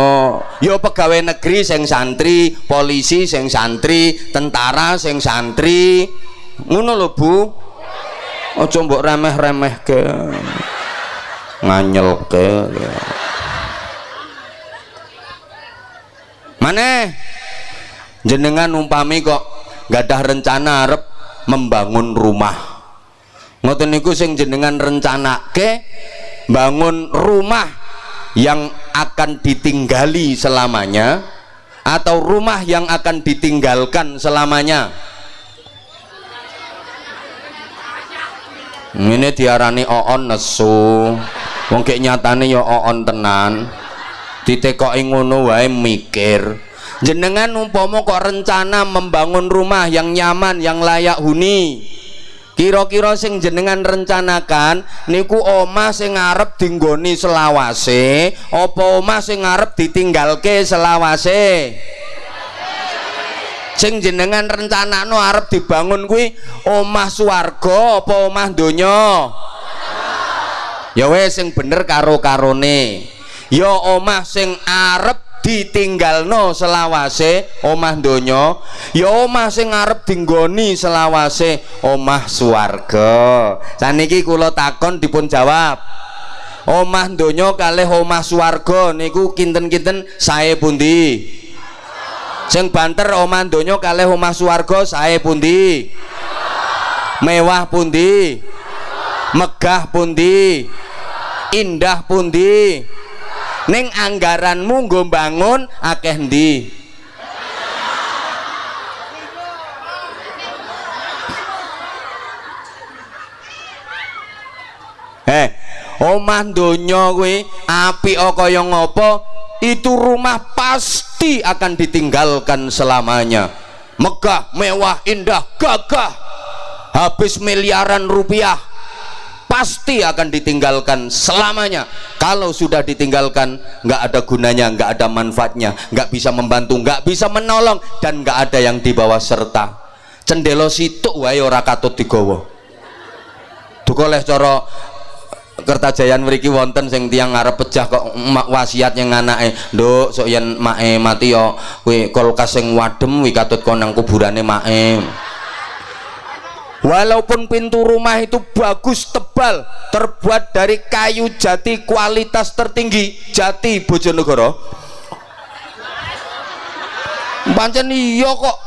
yo pegawai negeri sing santri, polisi sing santri, tentara sing santri. Ngono lho, Bu ojo mbok remeh-remeh ke nganyel ke mana jenengan umpami kok gak ada rencana arep membangun rumah. Ngoten niku sing jenengan rencana ke bangun rumah yang akan ditinggali selamanya atau rumah yang akan ditinggalkan selamanya ini diarani oon nesu. Wong kayak nyatane ya oon tenan. Ditekoki ngono wae mikir. Jenengan umpama kok rencana membangun rumah yang nyaman yang layak huni. Kira-kira sing jenengan rencanakan niku omah sing ngarep dinggoni selawase apa omah sing ngarep ditinggalke selawase sing jenengan rencana no arep dibangun kuwi omah swarga apa omah donya? Ya wes sing bener karo karone ya omah sing arep ditinggalno selawase omah donya. Ya omah sing arep dinggoni selawase omah swarga. Saniki kula takon dipun jawab. Omah donya kalih omah swarga niku kinten-kinten sae pundi sing banter omah donya kalih omah swarga sae pundi? Mewah pundi? Megah pundi? Indah pundi? Ning anggaranmu nggo bangun akeh ndi Eh, omah donya kuwi apik kaya ngopo itu rumah pasti akan ditinggalkan selamanya. Megah mewah indah gagah. Habis miliaran rupiah pasti akan ditinggalkan selamanya. Kalau sudah ditinggalkan nggak ada gunanya nggak ada manfaatnya nggak bisa membantu nggak bisa menolong dan nggak ada yang dibawa serta. Cendelo situk wae ora katut digawa. Duka oleh cara Kertajayan mriki wonten sing tiang ngarep pecah kok wasiat yang anake. Nduk sok yen mae mati yo kuwi kulkas sing wadem wi katut kon nang kuburane mae walaupun pintu rumah itu bagus tebal terbuat dari kayu jati kualitas tertinggi jati Bojonegoro. Pancen iya kok.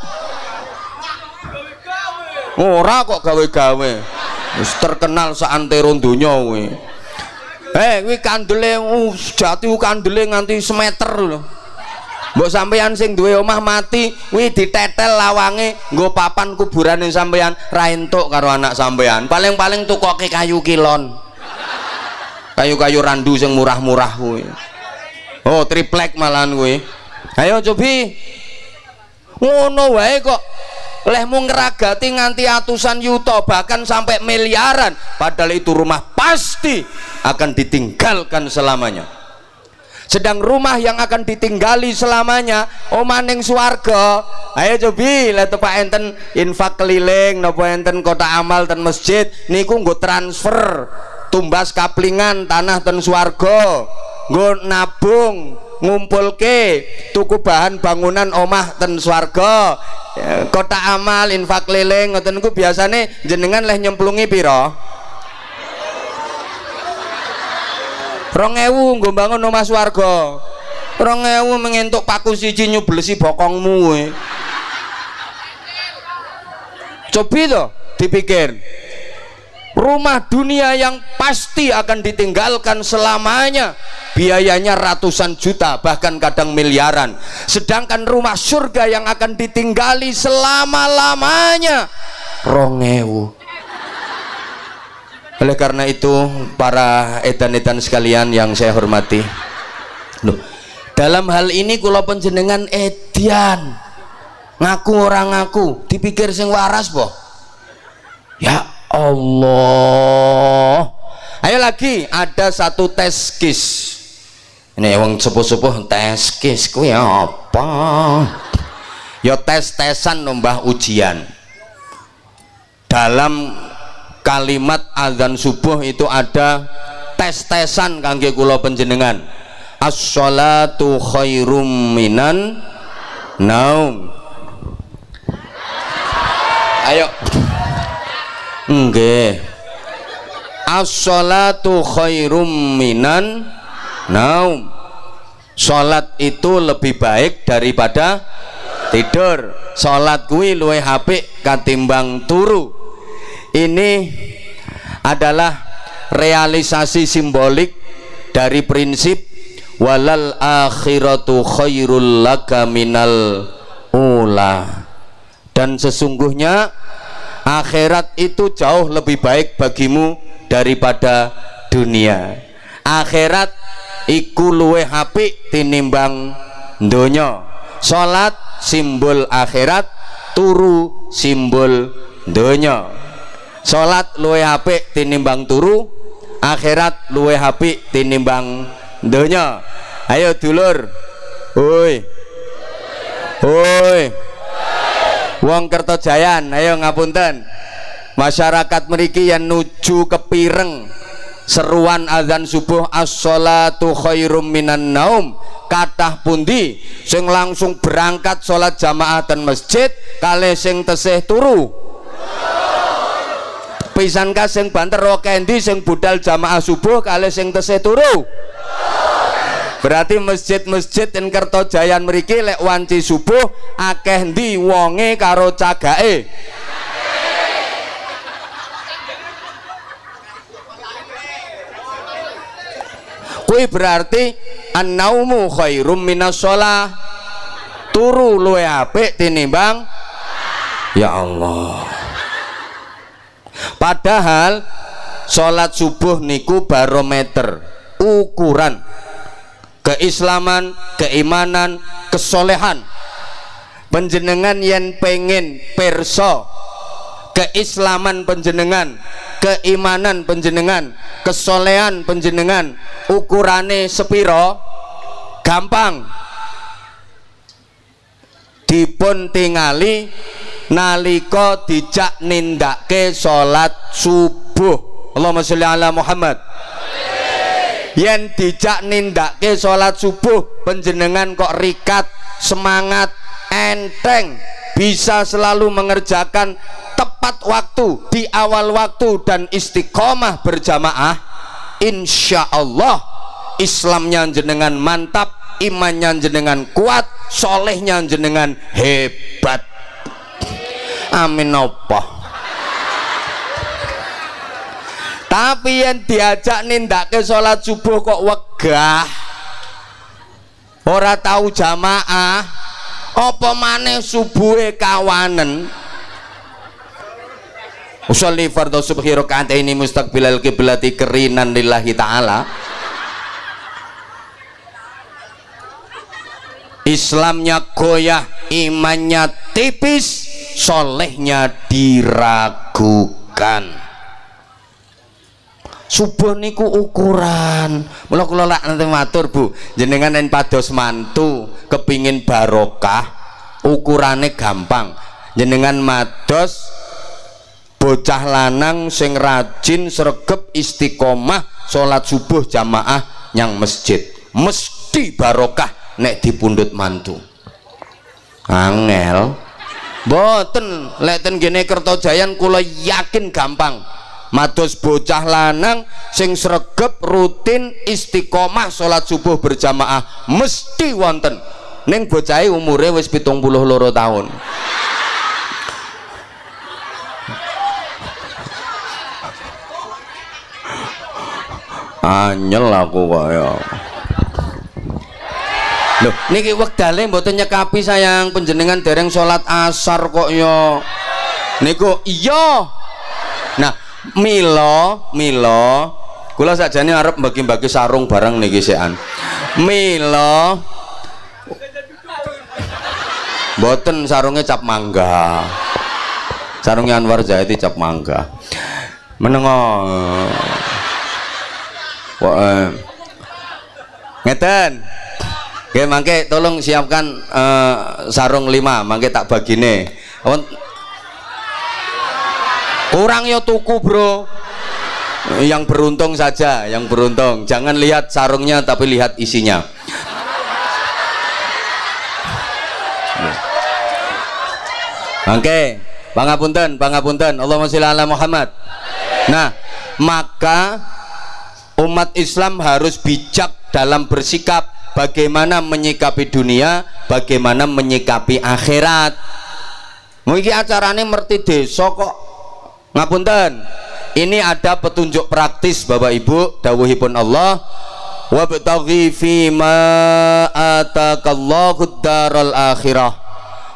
Ora kok gawe-gawe wis terkenal saantero donya eh kuwi kandele uh, jati kandele nganti semeter lho. Mbok sampeyan sing duwe omah mati kuwi ditetel lawange nggo papan kuburane sampeyan ra entuk karo anak sampeyan. Paling-paling tukoke kayu kilon. Kayu-kayu randu sing murah-murah kuwi. Oh triplek malahan kuwi. Ayo cobi ngono wae kok lehmu ngeragati nganti atusan yuto bahkan sampai miliaran. Padahal itu rumah pasti akan ditinggalkan selamanya. Sedang rumah yang akan ditinggali selamanya omaning suarga ayo cobi lihat pak enten infak keliling nopo enten kota amal dan masjid. Niku nggo transfer tumbas kaplingan tanah dan suarga nggo nabung ngumpul ke tuku bahan bangunan omah ten swarga. Ya, kota amal infak leleng ngoten niku biasane jenengan leh nyemplungi piro rong ewu nggo bangun omah swarga. Rong ewu mengentuk paku siji nyublesi bokongmu we. cobi to dipikir rumah dunia yang pasti akan ditinggalkan selamanya. Biayanya ratusan juta bahkan kadang miliaran. Sedangkan rumah surga yang akan ditinggali selama-lamanya rongewu oleh karena itu para edan-edan sekalian yang saya hormati. Loh, dalam hal ini kula penjenengan edian ngaku orang ngaku dipikir sing waras boh ya Allah. Ayo lagi ada satu tes kis. Ini wong sepuh-sepuh tes kis kuwi apa? Ya tes-tesan nombah ujian. Dalam kalimat azan subuh itu ada tes-tesan kangge kula panjenengan. As-sholatu khairum minan naum. Ayo nggih. As-salatu khairum minan naum. Salat itu lebih baik daripada tidur. Salat kuwi luwe HP katimbang turu. Ini adalah realisasi simbolik dari prinsip walal akhiratu khairul laka minal ula. Dan sesungguhnya akhirat itu jauh lebih baik bagimu daripada dunia. Akhirat iku luwe apik tinimbang donya. Salat simbol akhirat turu simbol donya. Salat luwe apik tinimbang turu akhirat luwe apik tinimbang donya. Ayo dulur. Woi woi wong Kertojayan ayo ngapunten. Masyarakat meriki yang nuju ke Pireng seruan azan subuh as-salatu khairum minan naum. Katah pundi? Sing langsung berangkat sholat jamaah dan masjid kali sing tesih turu. Pisan sing banter rokendi sing budal jamaah subuh kali sing tesih turu berarti masjid-masjid yang Kertojayan meriki lek wanci subuh akeh di wonge karo cagae kui berarti an-naumu khairum minas sholah turu luwe apik tinimbang ya Allah. Padahal sholat subuh niku barometer ukuran keislaman, keimanan, kesolehan. Penjenengan yang pengen perso keislaman penjenengan keimanan penjenengan kesolehan penjenengan ukurane sepiro gampang. Dipun tingali nalika dijak nindake salat subuh. Allahumma sholli ala Muhammad yen dijak nindake salat subuh penjenengan kok rikat semangat enteng bisa selalu mengerjakan tepat waktu di awal waktu dan istiqomah berjamaah insya Allah Islamnya jenengan mantap imannya jenengan kuat solehnya jenengan hebat. Amin apa tapi yang diajak nindak ke sholat subuh kok wegah. Ora tahu jamaah. Apa maneh subuhe kawanen? Usolli fardhu subhi ini mustaqbilal kiblati kerinan lillahi ta'ala. Islamnya goyah imannya tipis solehnya diragukan subuh niku ukuran. Mula kula lak nanti matur Bu. Jenengan yang pados mantu kepingin barokah ukurannya gampang. Jenengan mados bocah lanang sing rajin sregep istiqomah sholat subuh jamaah yang masjid. Mesti barokah nek dipundut mantu. Angel. Boten lek ten gene Kertojayan kula yakin gampang mados bocah lanang sing sregep rutin istiqomah sholat subuh berjamaah mesti wonten ning bocahe umure wis pitung puluh loro tahun anyel aku kaya Loh, niki wektale mboten nyekapi sayang penjenengan dereng salat asar kok yo. Niku iya. Nah, Milo, Milo, kula sakjane arep bagi-bagi sarung bareng niki sekan. Milo Mboten sarungnya cap mangga. Sarungnya Anwar Zahidi cap mangga. Menengo. Wah, eh. ngeten Oke, mangke tolong siapkan uh, sarung lima, mangke tak bagine. Kurang yo tuku, Bro. Yang beruntung saja, yang beruntung. Jangan lihat sarungnya tapi lihat isinya. Oke, pangapunten, pangapunten. Allahumma sholli ala Muhammad. Nah, maka umat Islam harus bijak dalam bersikap bagaimana menyikapi dunia bagaimana menyikapi akhirat mungkin acaranya merti desa kok ngapunten. Ini ada petunjuk praktis Bapak Ibu dawuhipun Allah. Wabtaghi fima atakallahu daral akhirah.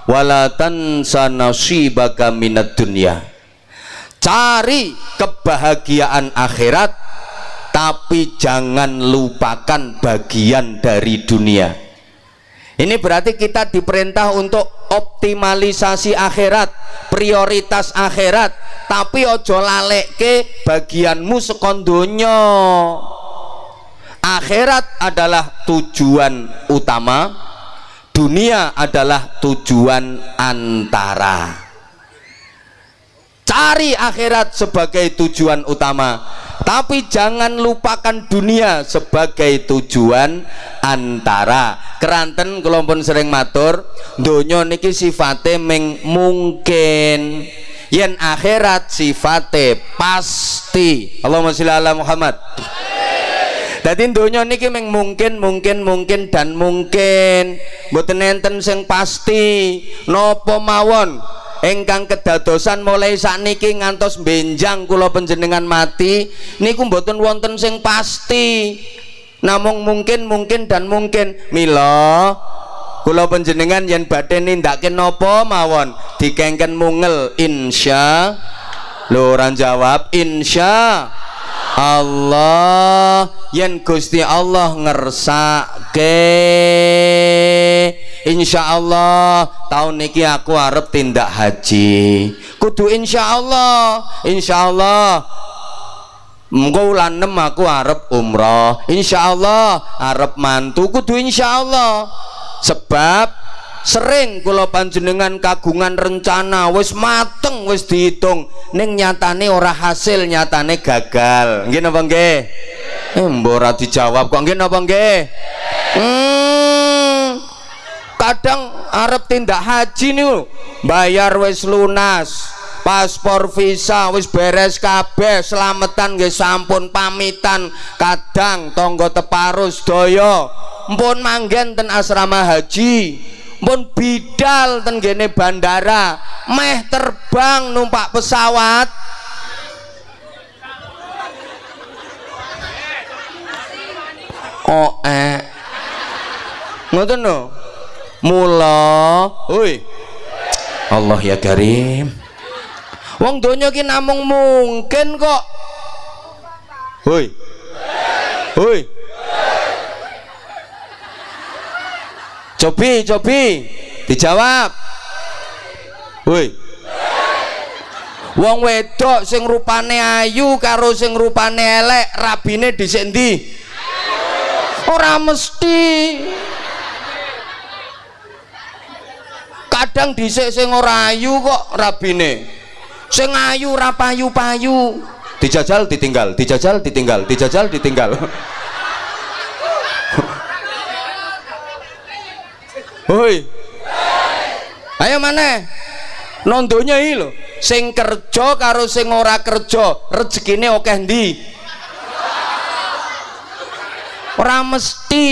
Wala tansa nasibaka minad dunya. Cari kebahagiaan akhirat tapi jangan lupakan bagian dari dunia ini berarti kita diperintah untuk optimalisasi akhirat prioritas akhirat. Tapi ojo ke bagianmu sekondonya akhirat adalah tujuan utama dunia adalah tujuan antara. Cari akhirat sebagai tujuan utama tapi jangan lupakan dunia sebagai tujuan antara. Keranten kelompok sering matur donya niki sifate meng mungkin. Yen akhirat sifate pasti. Allahumma sholli ala Muhammad. Dadi donya niki meng mungkin mungkin mungkin dan mungkin. Mboten enten sing pasti. Napa mawon engkang kedadosan mulai saat niki ngantos benjang kula penjenengan mati niku mboten wonten sing pasti. Namung mungkin mungkin dan mungkin. Mila kula penjenengan yang badhe nindakake napa mawon? Dikengken mungel insya. Ora jawab insya. Allah yen Gusti Allah ngersake insya Allah tahun niki aku arep tindak haji kudu insya Allah insya Allah Engko ulan 6 aku arep umroh. Insyaallah arep mantu kudu insyaallah. Sebab sering kula panjenengan kagungan rencana wis mateng wis dihitung ning nyatane ora hasil nyatane gagal. Nggih napa nggih? Eh mbok ora dijawab kok nggih napa nggih? Hmm. Kadang arep tindak haji niku bayar wis lunas paspor visa wis beres kabeh selamatan nggih sampun pamitan. Kadang tonggo teparus doyo mpun manggen ten asrama haji mpun bidal ten gene bandara meh terbang numpak pesawat. Oh eh? Ngoten no mula hui Allah ya karim Wong donya ki namung mungkin kok. Hoi. Hoi. Cobi, cobi. Dijawab. Hoi. Wong wedok sing rupane ayu karo sing rupane elek, rabine dhisik ndi? Ora mesti. Kadang dhisik sing ora ayu kok rabine. Sing ayu ora payu-payu. Dijajal ditinggal dijajal ditinggal dijajal ditinggal. Hoi. Ayo mana nondonya ini lho. Sing kerja karo sing ora kerja rezekine oke ndi ora mesti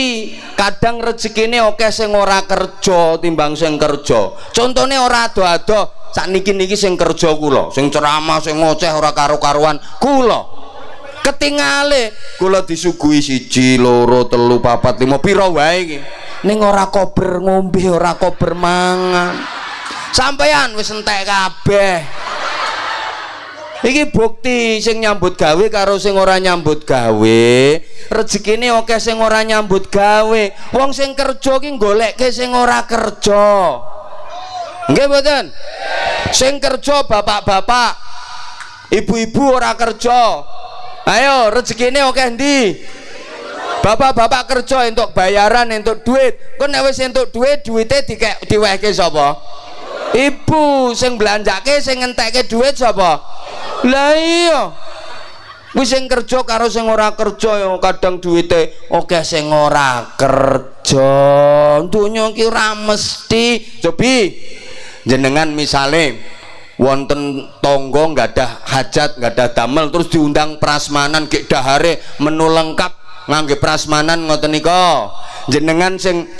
kadang rezekine oke sing ora kerja timbang sing kerja. Contohnya ora ado-ado sak niki niki sing kerja kula. Sing ceramah sing ngoceh ora karo-karuan kula. Ketingale kula disuguhi siji loro telu papat lima pira wae iki. Ning ora kober ngombe ora kober mangan. Sampeyan wis entek kabeh iki bukti sing nyambut gawe karo sing ora nyambut gawe. Rezekine oke sing ora nyambut gawe. Wong sing kerja ki goleke sing ora kerja. Nggih mboten? Sing kerja bapak-bapak ibu-ibu ora kerja. Ayo rezekine oke ndi bapak-bapak kerja untuk bayaran untuk duit. Kok nek wis entuk duit duite dikek diwehke sapa ibu sing belanjake sing ngentekke duit sapa? Lah iya. Wis sing kerja karo sing ora kerja ya kadang duwite oke sing ora kerja. Dunya ki ora mesti. Cobi jenengan misale wonten tonggo nggak ada hajat nggak ada damel terus diundang prasmanan gek dahare menu lengkap ngangge prasmanan ngoten nika. Jenengan sing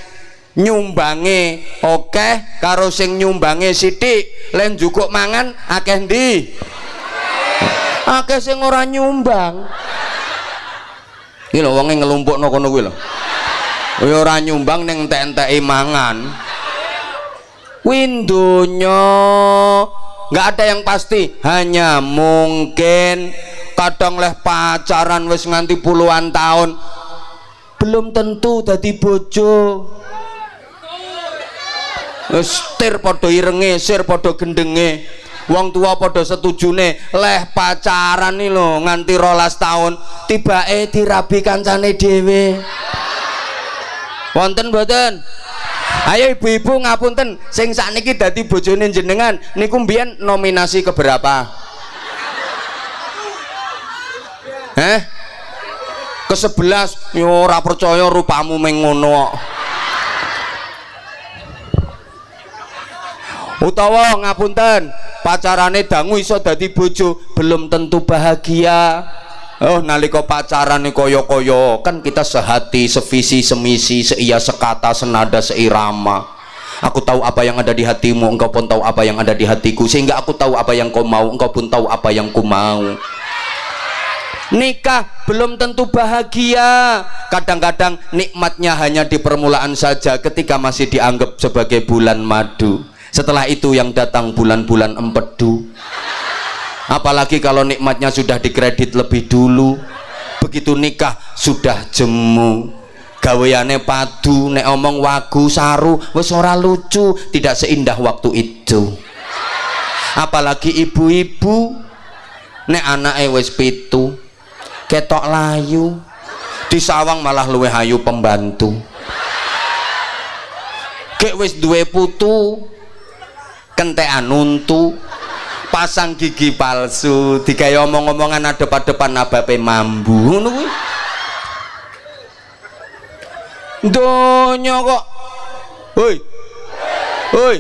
nyumbange oke karo sing nyumbange sithik. Len mangan akeh ndi? Akeh sing ora nyumbang. Iki lho wonge ngelumpukno kono kuwi ora nyumbang ning entek-enteki mangan. Windonya nggak ada yang pasti. Hanya mungkin kadang leh pacaran wis nganti puluhan tahun. Belum tentu dadi bojo setir podo irenge sir podo gendenge. Wong tua podo setujune leh pacaran nih lo nganti rolas tahun. Tiba eh dirabi kancane dewe wonten boten ayo ibu-ibu ngapunten sing sakniki dadi bojone jenengan niku mbiyen nominasi keberapa? Eh ke sebelas yo ora percaya rupamu mengono utawa ngapunten pacarane dangu iso dadi bojo belum tentu bahagia Oh nalika pacaran nih koyo koyo kan kita sehati, sevisi, semisi, seia, sekata, senada, seirama. Aku tahu apa yang ada di hatimu, engkau pun tahu apa yang ada di hatiku. Sehingga aku tahu apa yang kau mau, engkau pun tahu apa yang ku mau. Nikah belum tentu bahagia. Kadang-kadang nikmatnya hanya di permulaan saja ketika masih dianggap sebagai bulan madu. Setelah itu yang datang bulan-bulan empedu. Apalagi kalau nikmatnya sudah dikredit lebih dulu. Begitu nikah sudah jemu. Gaweane padu nek omong wagu saru wis ora lucu. Tidak seindah waktu itu. Apalagi ibu-ibu nek anake wis pitu ketok layu. Di sawang malah luwe hayu pembantu. Kek wis duwe putu kentekan untu pasang gigi palsu digawe omong-omongan adep-adepan nabape mambu ngono donya kok. Woi woi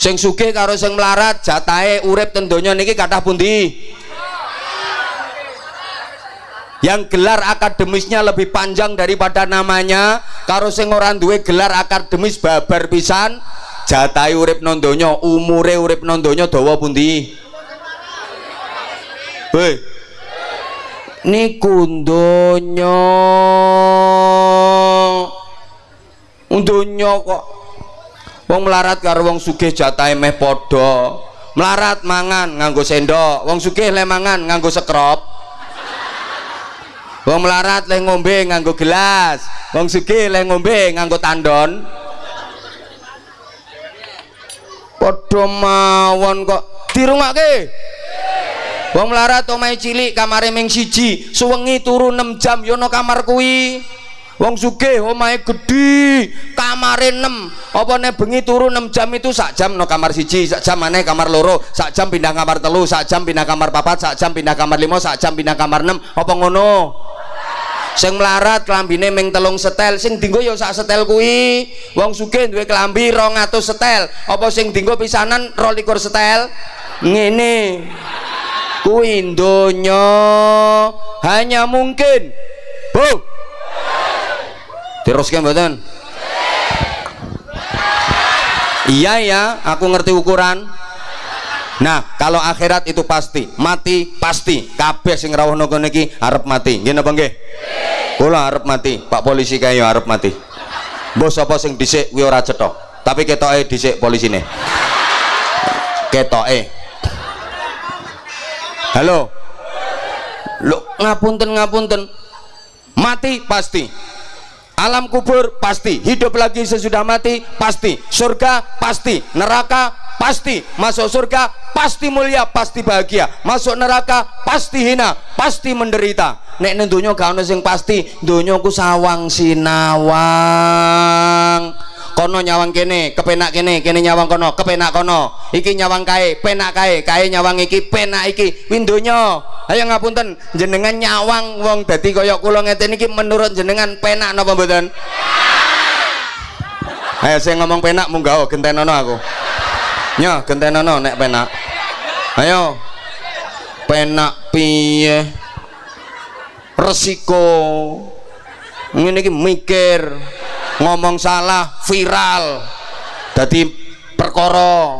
sing sugih karo sing melarat jatahe urip ten donya niki kathah pundi? Yang gelar akademisnya lebih panjang daripada namanya karo sing ora duwe gelar akademis babar pisan jatahe urip nang donya umure urip nang donya dawa pundi? Woi niku donya. Donya kok wong melarat karo wong sugih jatahe meh padha. Melarat mangan nganggo sendok wong sugih le mangan nganggo sekrop. Wong melarat le ngombe nganggo gelas wong sugih le ngombe nganggo tandon padha mawon kok dirungake Wong melarat omahe cilik kamare ming siji, suwengi turu 6 jam yo no kamar kuwi. Wong sugih omahe gedhi, kamare 6. Apa nek bengi turu 6 jam itu sak jam no kamar siji, sak jam maneh kamar loro, sak jam pindah kamar telu, sak jam pindah kamar papat, sak jam pindah kamar lima, sak jam pindah kamar 6. Apa ngono? Sing melarat klambine ming telung setel. Sing dinggo ya sak setel kuwi. Wong sugih duwe klambi 200 setel. Apa sing dinggo pisanan 22 setel? Ngene. Kuwi donya hanya mungkin. Bu. Teruskan mboten? Iya ya aku ngerti ukuran. Nah kalau akhirat itu pasti. Mati pasti. Kabeh sing rawuh kono iki arep mati. Nggih napa nggih kula arep mati. Pak polisi kaya arep mati. Bos apa sing dhisik kuwi ora cetok tapi ketoke dhisik polisine. Ketoke. Halo. Lo ngapunten ngapunten. Mati pasti alam kubur pasti. Hidup lagi sesudah mati pasti. Surga pasti. Neraka pasti. Masuk surga pasti mulia pasti bahagia. Masuk neraka pasti hina pasti menderita. Nek nentunya gak sing pasti dunia ku sawang sinawang kono nyawang kene kepenak kene kene nyawang kono kepenak kono. Iki nyawang kae penak kae kae nyawang iki penak iki. Windonya ayo ngapunten jenengan nyawang wong dadi kaya kula ngeten iki menurut jenengan penak napa mboten? Ayo saya ngomong penak munggah gentenono aku. Nya gentenono nek penak. Ayo. Penak piye? Resiko. Ini mikir ngomong salah viral. Jadi perkara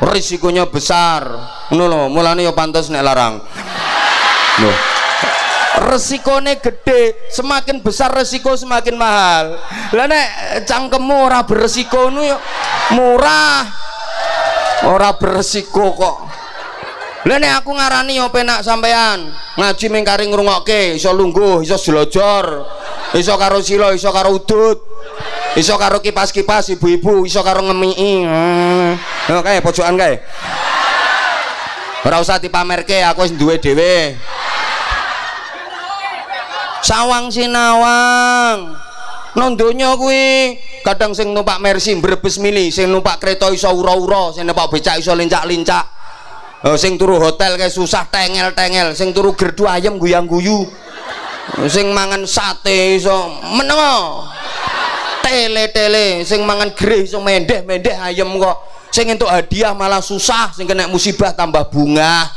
risikonya besar. Ngono lho mulane ya pantas nek larang. Lho. Resikone gede semakin besar resiko semakin mahal. Lah nek cangkemmu ora beresiko nu ya murah. Ora beresiko kok. Lah aku ngarani yo penak sampean. Ngaji mengkari ngrungokke iso lungguh iso iso karo silo iso karo udut. Iso karo kipas-kipas ibu-ibu iso karo ngemii hmm. kae pojokan kae. Ora usah dipamerke aku wis duwe dhewe. Sawang sinawang. Nang donya kuwi kadang sing numpak Mercy mbrebes mili sing numpak kereta iso ura-ura sing numpak becak iso lincak-lincak. Oh, sing turu hotel kayak susah tengel-tengel sing turu gerdu ayam guyang-guyu sing mangan sate iso menengo. Tele-tele sing mangan gre iso mendeh-mendeh ayam kok. Sing entuk hadiah malah susah sing kena musibah tambah bunga.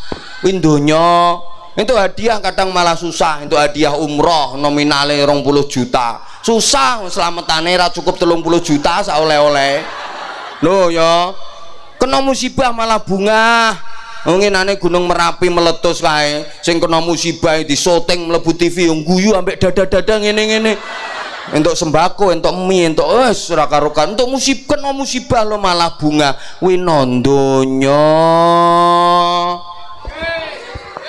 Windonya itu hadiah kadang malah susah itu hadiah umroh nominalnya 20 juta. Susah selamatane ra cukup 30 juta oleh-oleh loh ya kena musibah malah bunga ngenane gunung Merapi meletus kae sing kena musibah di syuting mlebu TV yang guyu ambek dada-dada ngene-ngene untuk sembako untuk mie untuk wes ora karukan untuk musibah kena musibah lo malah bunga winondonya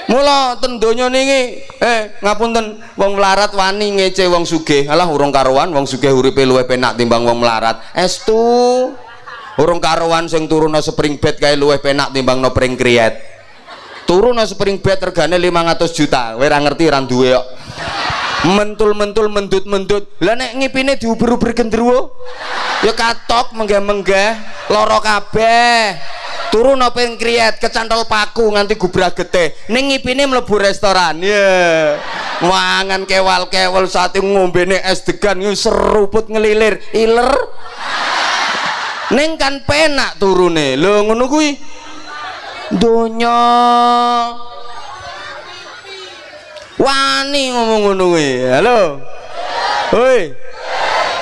Mula ten donya niki eh ngapunten wong melarat wani ngece wong sugih. Alah urung karuan wong sugih uripe luwih penak timbang wong melarat. Estu. Urung karuan sing turuna spring bed kae luwih penak timbang no pring kriet. Turuna spring bed regane 500 juta. Kowe ora ngerti ra duwe kok. Mentul-mentul mendut-mendut. Lah nek ngipine diuber-uber gendruwo ya katok menggah-menggah lara kabeh turun apa yang kriat kecantol paku nganti gubrak gete ning ngipine mlebu restoran ya yeah. mangan kewal-kewal saat ngombe es degan seruput ngelilir iler ning kan penak turune. Lho ngono kuwi? Donya. Wani ngomong ngono kuwi. Halo. Hoi.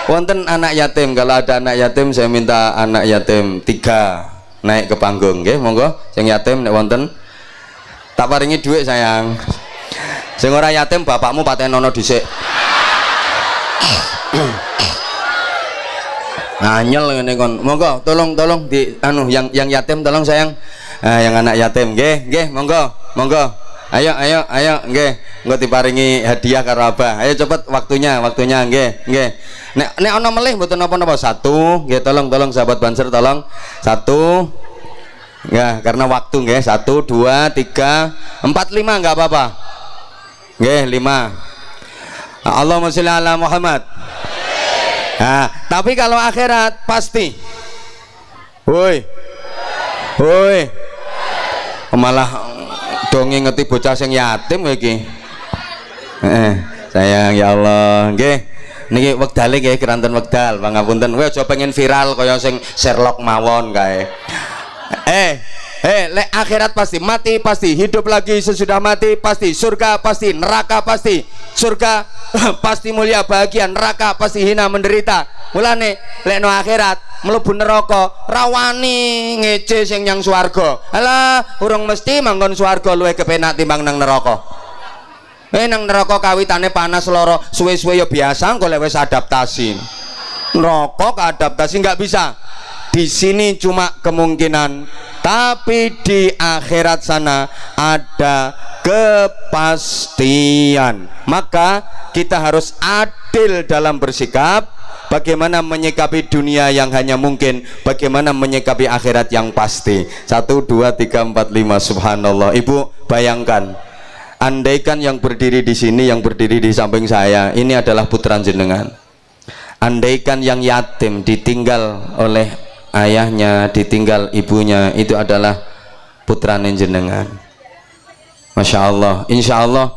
Wonten anak yatim. Kalau ada anak yatim saya minta anak yatim tiga naik ke panggung nggih monggo. Sing yatim nek wonten. Tak paringi duit sayang. Sing ora yatim bapakmu patenono dhisik anyel ngene kon. Monggo tolong tolong di anu yang yang yatim tolong sayang. Ah, yang anak yatim nggih nggih monggo monggo. Ayo ayo ayo nggih. Engko diparingi hadiah karo Abah. Ayo cepet waktunya waktunya nggih nggih. Nek nek ana melih mboten napa-napa. Satu nggih tolong tolong sahabat banser tolong. Satu ya karena waktu nggih. Satu dua tiga empat lima nggak apa-apa. Nggih lima. Allahumma sholli ala Muhammad nah tapi kalau akhirat pasti. Woi. Woi. Malah dongeng ngeti bocah sing yatim iki. Eh, sayang ya Allah. Nggih. Niki wektale nggih keranten wekdal. Pangapunten. Kowe aja pengen viral kaya sing Sherlock mawon kae. Eh eh le akhirat pasti mati pasti hidup lagi sesudah mati pasti surga pasti neraka pasti surga pasti mulia bahagia neraka pasti hina menderita. Mulane lek no akhirat mlebu neraka rawani ngece sing yang swarga. Alah urung mesti manggon swarga luwih kepenak timbang nang neraka. Eh nang neraka kawitane panas loro suwe-suwe ya biasa engko lek adaptasi. Neraka keadaptasi nggak bisa di sini cuma kemungkinan tapi di akhirat sana ada kepastian. Maka kita harus adil dalam bersikap bagaimana menyikapi dunia yang hanya mungkin bagaimana menyikapi akhirat yang pasti. Satu dua tiga empat lima subhanallah. Ibu bayangkan andaikan yang berdiri di sini yang berdiri di samping saya ini adalah putra jenengan. Andaikan yang yatim ditinggal oleh ayahnya ditinggal ibunya itu adalah putra jenengan. Masya Allah. Insya Allah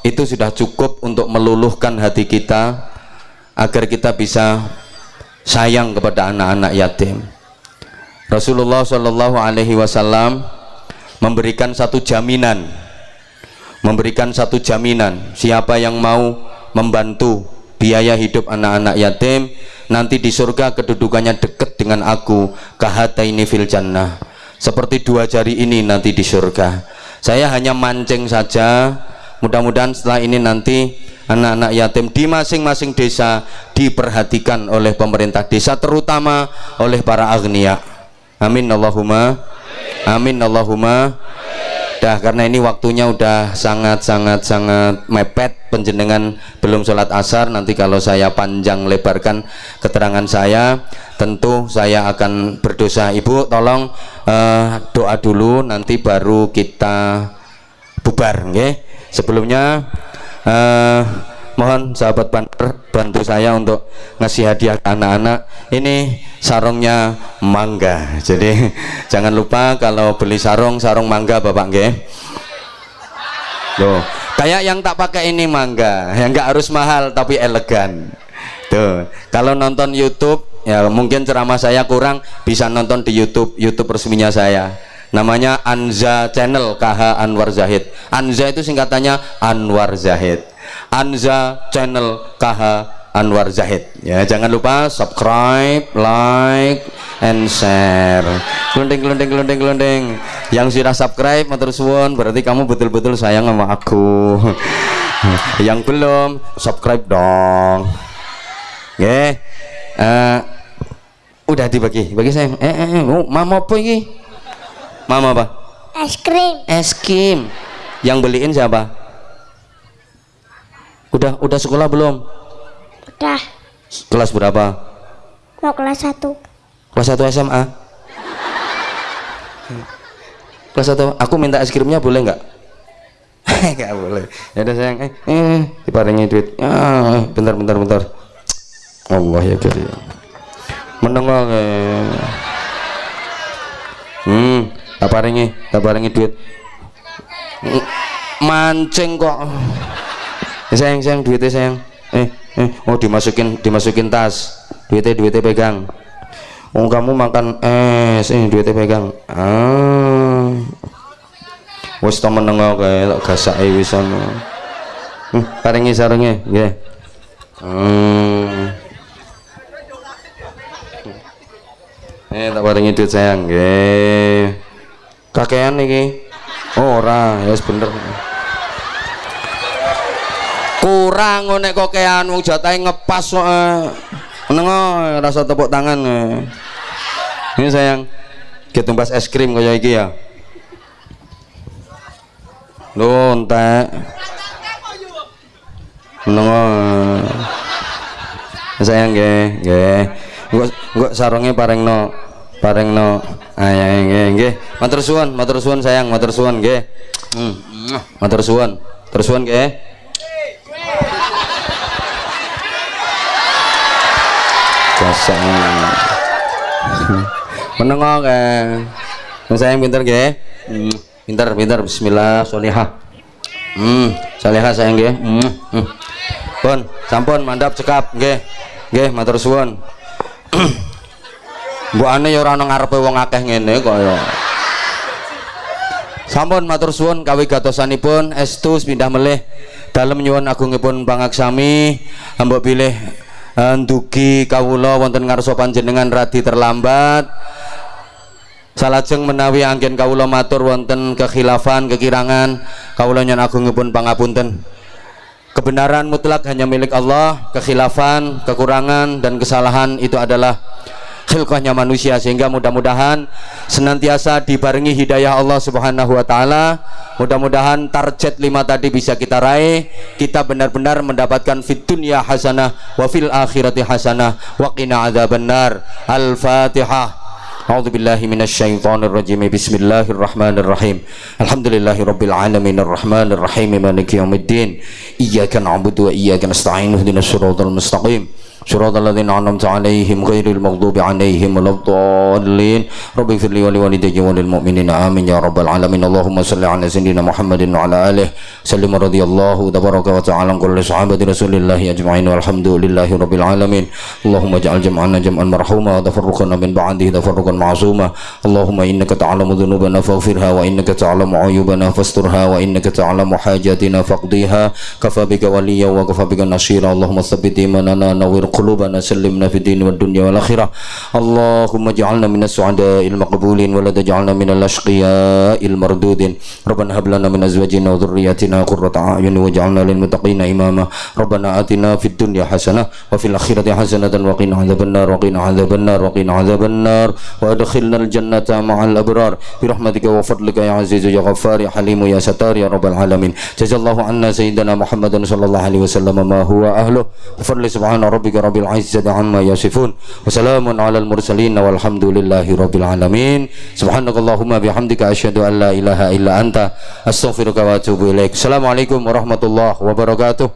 itu sudah cukup untuk meluluhkan hati kita agar kita bisa sayang kepada anak-anak yatim. Rasulullah Shallallahu Alaihi Wasallam memberikan satu jaminan. Memberikan satu jaminan. Siapa yang mau membantu biaya hidup anak-anak yatim nanti di surga kedudukannya dekat dengan aku ini fil jannah. Seperti dua jari ini nanti di surga. Saya hanya mancing saja. Mudah-mudahan setelah ini nanti anak-anak yatim di masing-masing desa diperhatikan oleh pemerintah desa terutama oleh para agnia amin Allahumma. Amin Allahumma dah karena ini waktunya udah sangat sangat sangat mepet. Penjenengan belum sholat asar. Nanti kalau saya panjang lebarkan keterangan saya tentu saya akan berdosa. Ibu tolong uh, doa dulu. Nanti baru kita bubar okay? sebelumnya uh, mohon sahabat banter bantu saya untuk ngasih hadiah anak-anak. Ini sarungnya mangga. Jadi jangan lupa kalau beli sarung sarung mangga bapak nggih. Loh kayak yang tak pakai ini mangga. Yang nggak harus mahal tapi elegan. Tuh kalau nonton YouTube ya mungkin ceramah saya kurang bisa nonton di YouTube YouTube resminya saya. Namanya Anza Channel KH Anwar Zahid. Anza itu singkatannya Anwar Zahid Anza channel KH Anwar Zahid. Ya jangan lupa subscribe like and share. Kelunding kelunding kelunding kelunding yang sudah subscribe matur suwun. Berarti kamu betul-betul sayang sama aku. Yang belum subscribe dong. Oke. Okay. uh, eh, udah dibagi. Bagi saya. Eh, eh, eh. Oh, mama apa ini? Mama apa? Es krim. Es krim. Yang beliin siapa udah udah sekolah belum? Udah. Kelas berapa? Mau kelas 1 kelas 1 SMA kelas 1 aku minta es krimnya boleh nggak? Nggak boleh. Ya udah sayang. Eh, eh diparingi duit. Ah bentar bentar bentar. Allah ya karim menengok eh. hmm tak paringi tak paringi duit. Mancing kok sayang sayang duitnya sayang. Eh eh oh dimasukin dimasukin tas. Duitnya duitnya pegang. Oh kamu makan es. Eh duitnya pegang. Ah. Wis to menengok kae tak gasake wis ana hmm, paringi sarunge nggih. Hmm. Eh, tak paringi duit sayang, nggih. Kakean iki. Oh, ora, ya wis bener. Kurang nek kokean wong jatahe ngepas kok. eh. Rasa tepuk tangan. eh. Ini sayang, kita tumbas es krim kaya iki ya. Lho, entek. Menengo. eh. Sayang nggih, nggih. Engko engko sarunge parengno, parengno. Ya nggih, nggih. Matur suwun, matur suwun sayang, matur suwun nggih. Hmm. Matur suwun. Terus suwun nggih. Gasang. Menengo ke. Sayang pinter nggih. Hmm. Pinter, pinter. Bismillah, solihah. Hmm, solihah sayang nggih. Hmm. hmm. Pun, sampun mandap cekap nggih. Nggih, matur suwun. Mbokane ya ora ana ngarepe wong akeh ngene kok ya. Sampun matur suwun kawigatosanipun estu pindah melih dalem nyuwun agungipun pangaksami mbok pilih ndugi kawula wonten ngarsa panjenengan radi terlambat. Salajeng menawi anggen kawula matur wonten kekhilafan kekirangan kawula nyuwun agungipun pangapunten. Kebenaran mutlak hanya milik Allah kekhilafan kekurangan dan kesalahan itu adalah khilqahnya manusia sehingga mudah-mudahan senantiasa dibarengi hidayah Allah Subhanahu wa taala. Mudah-mudahan target lima tadi bisa kita raih. Kita benar-benar mendapatkan fit dunya hasanah wa fil akhirati hasanah wa qina adzabannar. Al-Fatihah. أعوذ بالله من الشيطان الرجيم بسم الله الرحمن الرحيم الحمد لله رب العالمين الرحمن الرحيم مالك يوم الدين إياك نعبد وإياك نستعين اهدنا الصراط المستقيم صراط الذين أنعمت عليهم غير المغضوب عليهم ولا الضالين. رب اغفر لي ولوالدي وللمؤمنين آمين يا رب العالمين. اللهم صل على سيدنا محمد وعلى آله. سلم رضي الله تبارك وتعالى عن كل صحابة رسول الله أجمعين. والحمد لله رب العالمين. اللهم اجعل جمعنا جمعا مرحوما. وتفرقنا من بعده تفرقا معصوما. اللهم إنك تعلم ذنوبنا فاغفرها وإنك تعلم عيوبنا فاسترها وإنك تعلم حاجاتنا فاقضيها. كفى بك وليا وكفى بك نصيرا. اللهم ثبت إيماننا نور قلوبنا سلمنا في الدين والدنيا والآخرة. اللهم اجعلنا من السعداء المقبولين ولا تجعلنا من الأشقياء المردودين. ربنا هب لنا من أزواجنا وذرياتنا قرة أعين واجعلنا للمتقين إماما. ربنا آتنا في الدنيا حسنة وفي الآخرة حسنة وقنا عذاب النار وقنا عذاب النار وقنا عذاب النار. وأدخلنا الجنة مع الأبرار. برحمتك وفضلك يا عزيز يا غفار يا حليم يا ستار يا رب العالمين. جزا الله عنا سيدنا محمد صلى الله عليه وسلم ما هو أهله. بفضل سبحان ربك rabbil izzati amma yasifun. Wa alal mursalin walhamdulillahi rabbil alamin. Subhanakallahumma bihamdika asyhadu an la ilaha illa anta. Astaghfiruka wa atubu ilaik. Assalamualaikum warahmatullahi wabarakatuh.